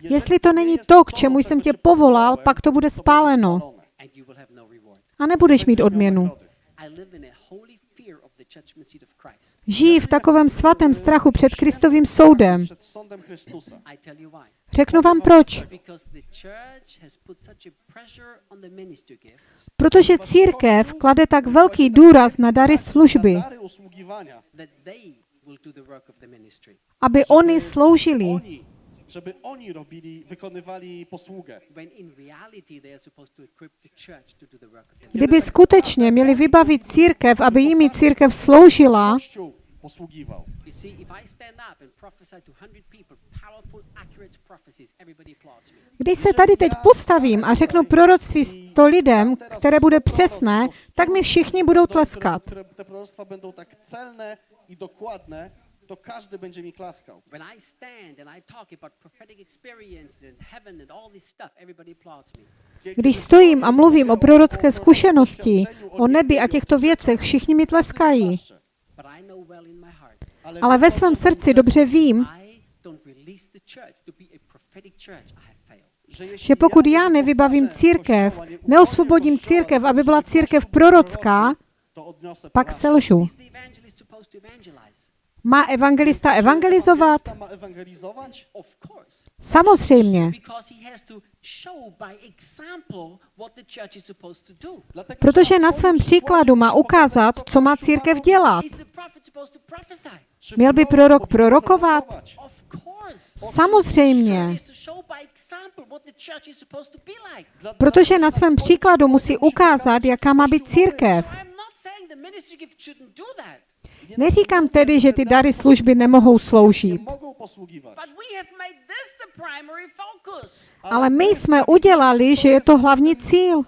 jestli to není to, k čemu jsem tě povolal, pak to bude spáleno. No a nebudeš mít odměnu. Žijí v takovém svatém strachu před Kristovým soudem. Řeknu vám proč. Protože církev klade tak velký důraz na dary služby, aby oni sloužili. Żeby oni robili, wykonywali posługę. Kdyby skutečně měli vybavit církev, aby jimi církev sloužila, Kościół posługiwał. You see, if I stand up and prophesy to 100 people, powerful, accurate prophecies, everybody applauds me. když se tady teď postavím a řeknu proroctví to lidem, které bude přesné, tak mi všichni budou tleskat. Które te proroctwa będą tak celne i dokładne, to każdy będzie mi klaskał. When I stand and I talk about prophetic experiences and heaven and all this stuff, everybody applauds me. Když stojím a mluvím o prorocké zkušenosti, o nebi a těchto věcech, všichni mi tleskají. Ale ve svém srdci dobře vím, že pokud já nie nevybavím církev, neosvobodím církev, aby byla církev prorocká, proroczył, to odniosę pak porażkę. selžu. Má evangelista evangelizovat? Samozřejmě, protože na svém příkladu má ukázat, co má církev dělat. Měl by prorok prorokovat? Samozřejmě, protože na svém příkladu musí ukázat, jaká má být církev. Neříkám tedy, že ty dary služby nemohou sloužit, ale my jsme udělali, že je to hlavní cíl.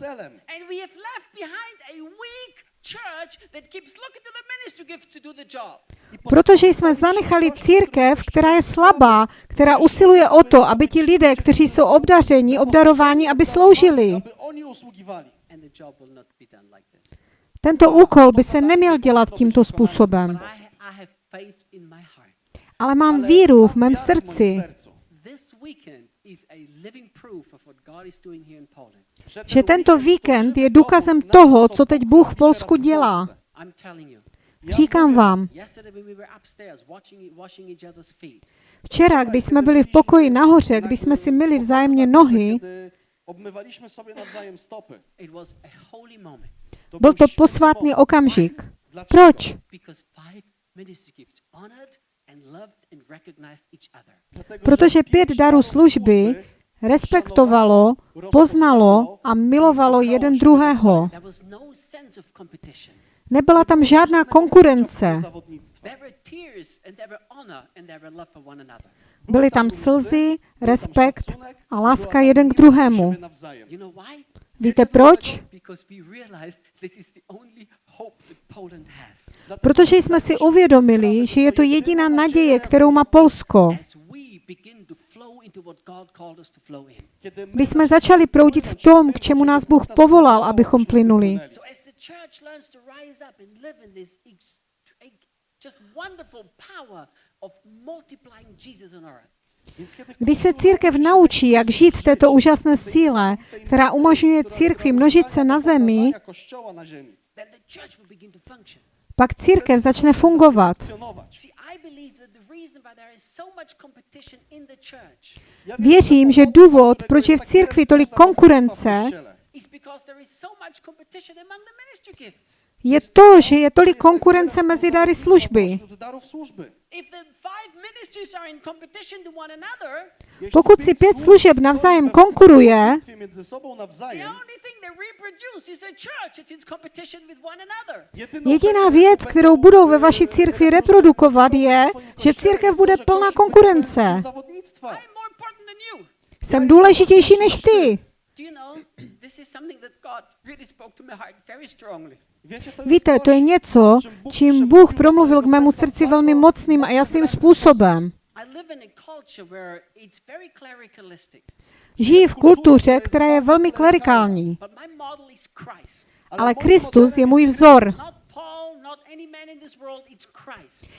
Protože jsme zanechali církev, která je slabá, která usiluje o to, aby ti lidé, kteří jsou obdařeni, obdarováni, aby sloužili. Tento úkol by se neměl dělat tímto způsobem. Ale mám víru v mém srdci, že tento víkend je důkazem toho, co teď Bůh v Polsku dělá. Říkám vám, včera, když jsme byli v pokoji nahoře, když jsme si myli vzájemně nohy, Byl to posvátný okamžik. Proč? Protože pět darů služby respektovalo, poznalo a milovalo jeden druhého. Nebyla tam žádná konkurence. Byly tam slzy, respekt a láska jeden k druhému. Víte proč? Because we realized this is the only hope that Poland has. Dlatego, Protože jsme si uvědomili, že je to jediná naděje, kterou má Polsko. As we begin to flow into what God called us to flow in. kiedy my Když jsme začali proudit v tom, k čemu nás Bůh povolal, abychom plynuli. Když se církev naučí, jak žít v této úžasné síle, která umožňuje církvi množit se na zemi, pak církev začne fungovat. Věřím, že důvod, proč je v církvi tolik konkurence, is because because there is so much competition among the ministry gifts. je to, že je tolik konkurence mezi dary služby. Pokud si pět služeb navzájem konkuruje, między sobą the nawzajem, only thing they reproduce is a church. It's in competition with one another. jedyną jediná věc, kterou budou ve vaší církvi reprodukovat, je, že církev bude plná konkurence. Jsem důležitější než ty. Do you know, this is something that God really spoke to my heart very strongly. Wiecie, to jest Víte, to je něco, čím Bůh promluvil k mému srdci velmi mocným a jasným způsobem. I live in a culture where it's very clericalistic, Žijí v kultuře, která je velmi klerikální. Ale Kristus je můj vzor.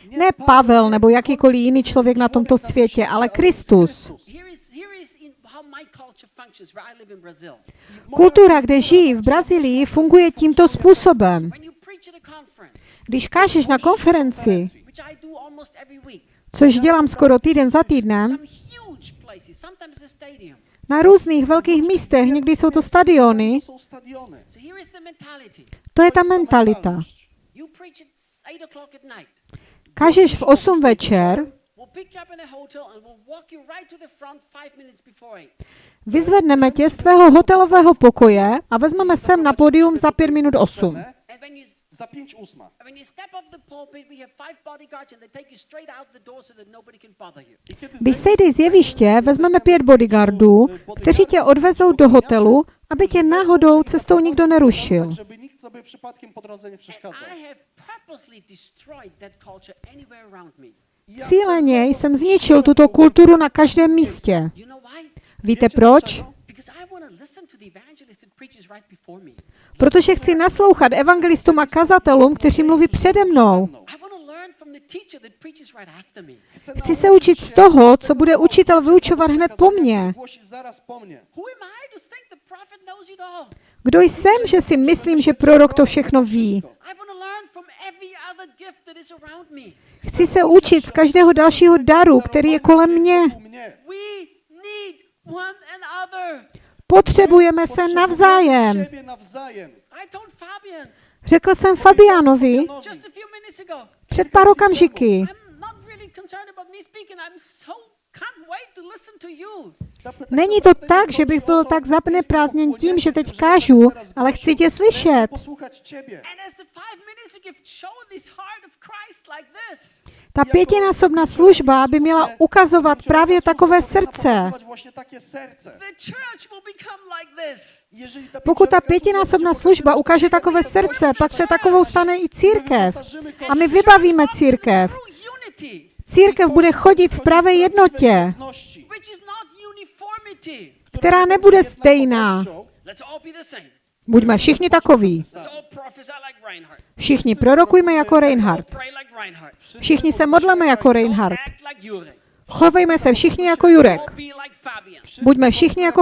Ne Pavel nebo jakýkoliv jiný člověk na tomto světě, ale Kristus. Kultura, kde žijí v Brazílii, funguje tímto způsobem. Když kážeš na konferenci, což dělám skoro týden za týdnem, na různých velkých místech, někdy jsou to stadiony, To je ta mentalita. mentalność. You preach at 8 o'clock at night. Kážeš v 8 večer, We'll pick you up in a hotel and we'll walk you right to the front five minutes before 8. vyzvedneme tě z tvého hotelového pokoje a vezmeme sem na pódium za 5 minut 8. And when you Za pięć ósma. and when you step off the pulpit, we have five bodyguards and they take you straight out the door so that nobody can bother you. I kiedy Když zejdziesz sejdeš z jeviště, vezmeme pět bodyguardů, kteří tě odvezou do hotelu, aby tě náhodou cestou nikdo nerušil. Cíleně jsem zničil tuto kulturu na každém místě. Víte proč? Protože chci naslouchat evangelistům a kazatelům, kteří mluví přede mnou. Chci se učit z toho, co bude učitel vyučovat hned po mně. Kdo jsem, že si myslím, že prorok to všechno ví? Chci se učit z každého dalšího daru, který je kolem mě. Potřebujeme se navzájem. Řekl jsem Fabianovi před pár okamžiky. Není to tak, že bych byl tak jestem zapneprázdněn tím, že teď kážu, ale chci tě slyšet. Ta pětinásobná služba by měla ukazovat právě takové srdce. Pokud ta pětinásobná služba ukáže takové srdce, pak se takovou stane i církev. A my vybavíme církev. Církev bude chodit v pravé jednotě, která nebude stejná. Buďme všichni takoví. Všichni prorokujme jako Let's all Reinhard. pray like Reinhard. Všichni se modleme jako Don't Reinhard. act like Jurek. Chovejme se všichni jako Jurek. Buďme všichni jako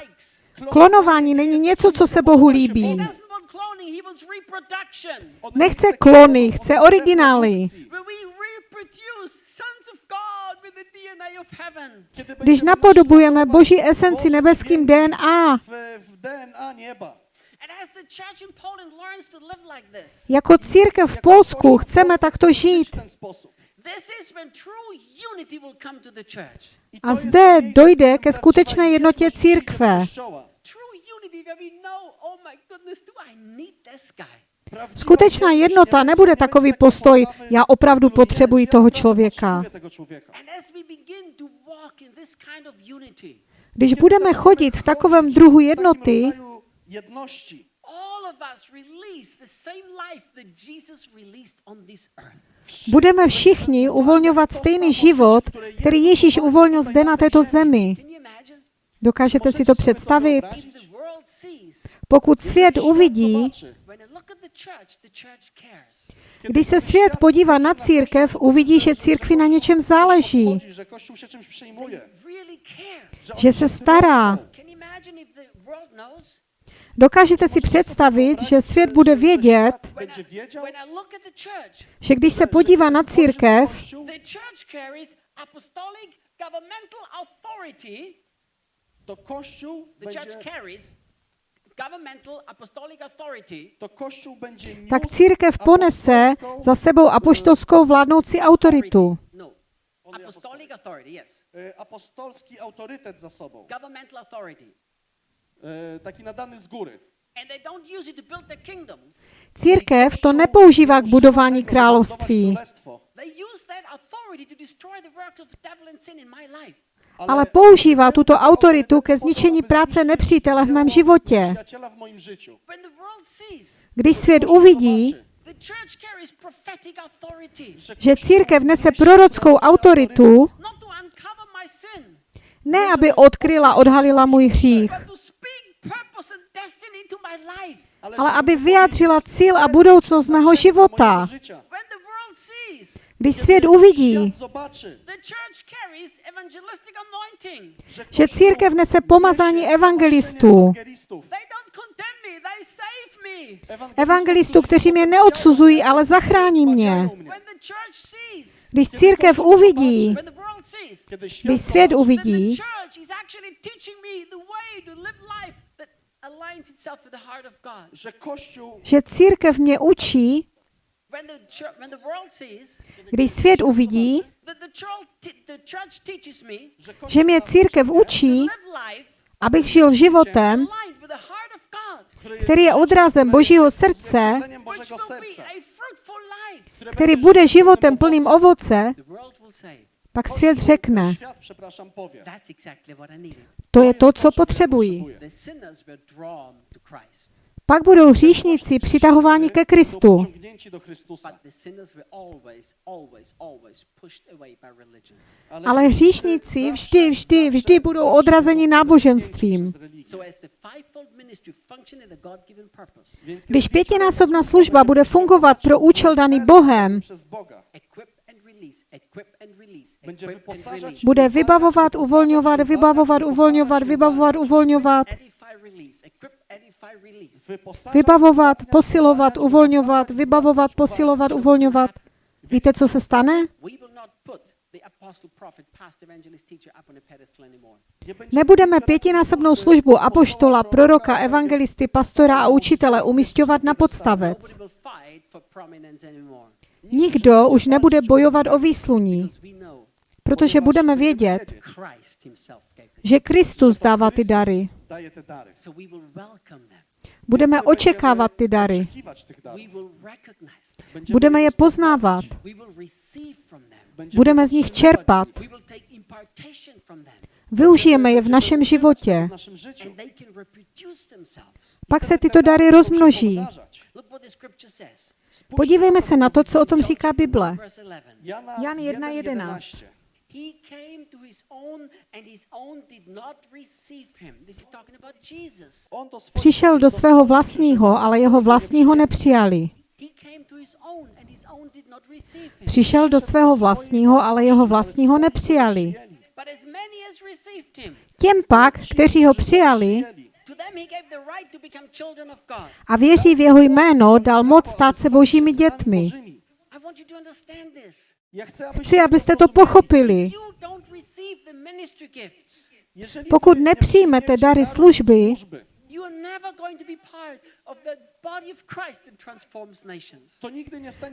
likes. Klonování není něco, co se Bohu líbí. Nechce klony, chce originály. Where we reproduce sons of God with the DNA of heaven. Když napodobujeme Boží esenci nebeským DNA, jako církev v Polsku chceme takto žít. A zde dojde ke skutečné jednotě církve. Skutečná jednota nebude takový postoj, já opravdu potřebuji toho člověka. Když budeme chodit v takovém druhu jednoty, budeme všichni uvolňovat stejný život, který Ježíš uvolnil zde na této zemi. Dokážete si to představit? Pokud svět uvidí, když se svět podívá na církev, uvidí, že církvi na něčem záleží, že se stará. Dokážete si představit, že svět bude vědět, že když se podívá na církev, Kościół the church carries apostolic governmental authority. To Kościół będzie, tak církev ponese za sebou apoštolskou vládnoucí autoritu. No. Only Apostolic authority, yes. e, apostolski autorytet za sobą, Governmental authority. e, taki nadany z góry. Církev to nepoužívá k budování království, Ale používá tuto autoritu ke zničení práce nepřítele v mém životě. Když svět uvidí, že církev nese prorockou autoritu, ne aby odkryla, odhalila můj hřích, ale aby vyjádřila cíl a budoucnost mého života. życia. When the world sees Když svět uvidí, že církev nese pomazání evangelistů, evangelistů, kteří mě neodsuzují, ale zachrání mě. Když církev uvidí, když svět uvidí, že církev mě učí, když svět uvidí, that the church, te- the church teaches me to že mě církev učí, live life abych žil životem, aligned with the heart of God, který je odrazem Božího srdce, který bude životem plným ovoce, the world will say, pak svět řekne, to je to, co potřebují. Pak budou hříšníci přitahováni ke Kristu, ale hříšníci vždy, vždy, vždy budou odrazeni náboženstvím. Když pětinásobná služba bude fungovat pro účel daný Bohem, bude vybavovat, uvolňovat, vybavovat, uvolňovat, vybavovat, uvolňovat, Vybavovat, posilovat, uvolňovat, vybavovat, posilovat, uvolňovat. Víte, co se stane? Nebudeme pětinásobnou službu apoštola, proroka, evangelisty, pastora a učitele umístěvat na podstavec. Nikdo už nebude bojovat o výsluní, protože budeme vědět, že Kristus dává ty dary. Daje te dary. So we will welcome them. Budeme očekávat ty dary. Budeme je poznávat. We will receive from them. Będziemy Budeme z nich čerpat. We will take impartation from them. Využijeme je v našem životě. Pak se tyto dary rozmnoží. Pomnażać. Look what the scripture says. Spójrzcie Podívejme se na to, co o tom říká Bible. Verse 11. Jana Jan 1:11. 1:11. He came to his own, and his own did not receive him. This is talking about Jesus. Přišel do svého vlastního, ale jeho vlastního nepřijali. He came to his own, and his own did not receive him. Přišel do svého vlastního, ale jeho vlastního nepřijali. But as many as received him, Těm pak, kteří ho přijali a věří v jeho jméno, dal moc stát se božími dětmi. Chci, abyste to pochopili. Pokud nepřijmete dary dar služby,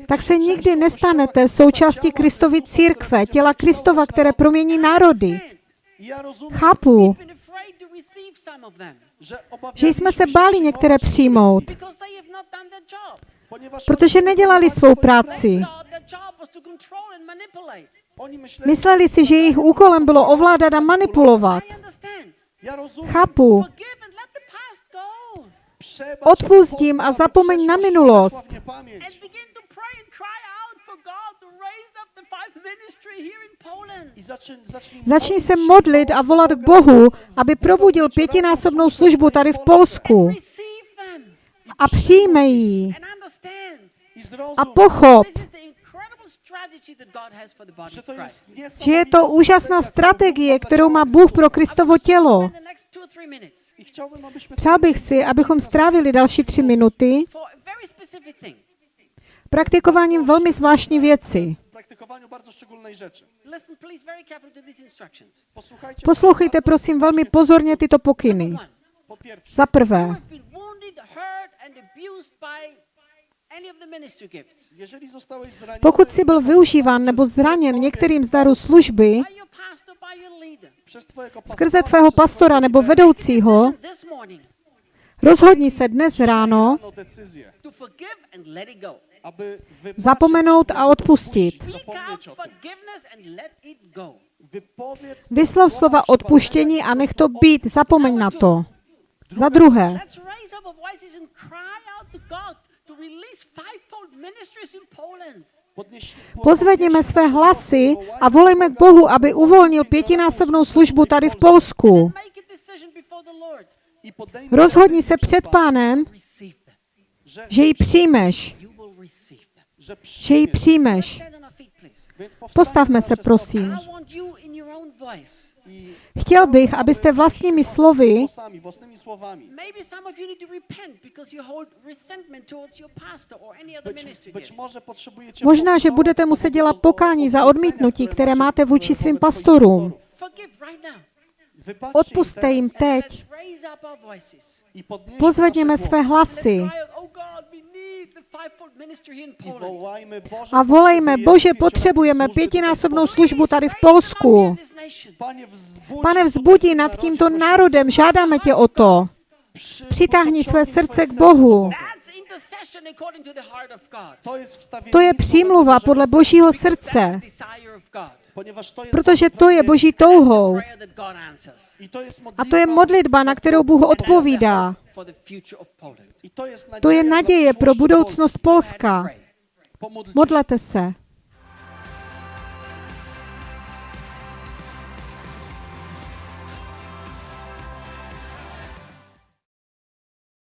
tak se nikdy nestanete součástí Kristovy církve, těla Kristova, které promění národy. Chápu, že jsme se báli některé přijmout, protože nedělali svou práci. Mysleli si, že jejich úkolem bylo ovládat a manipulovat. Chápu, Forgive and let the past go. przebacz, Odpust jim a zapomeň na minulost. Začni se modlit a volat k Bohu, aby probudil pětinásobnou službu tady v Polsku. A přijme ji. A pochop, že je to úžasná strategie, kterou má Bůh pro Kristovo tělo. Přál bych si, abychom strávili další tři minuty praktikováním velmi zvláštní věci. Poslouchejte prosím velmi pozorně tyto pokyny. Za prvé, pokud jsi byl využíván nebo zraněn některým z darů služby skrze pastora, tvého pastora nebo vedoucího, rozhodni se dnes ráno Zapomenout a odpustit. Vyslov slova odpuštění a nech to být, zapomeň na to. Za druhé, Pozvedněme své hlasy a volejme k Bohu, aby uvolnil pětinásobnou službu tady v Polsku. Rozhodni se před pánem, že ji přijmeš, že ji přijmeš. Postavme se, prosím. Chtěl bych, abyste vlastními slovy, možná, že budete muset dělat pokání za odmítnutí, které máte vůči svým pastorům. Odpuste im jim teď. Pozvedněme své hlasy A volejme, Bože, potřebujeme pětinásobnou službu tady v Polsku. Pane, vzbudí nad tímto národem, žádáme tě o to. Přitáhni své srdce k Bohu. to je přímluva podle Božího srdce, protože to je Boží touhou. A to je modlitba, na kterou Bůh odpovídá. to je naděje pro budoucnost. Polska. Modlete se.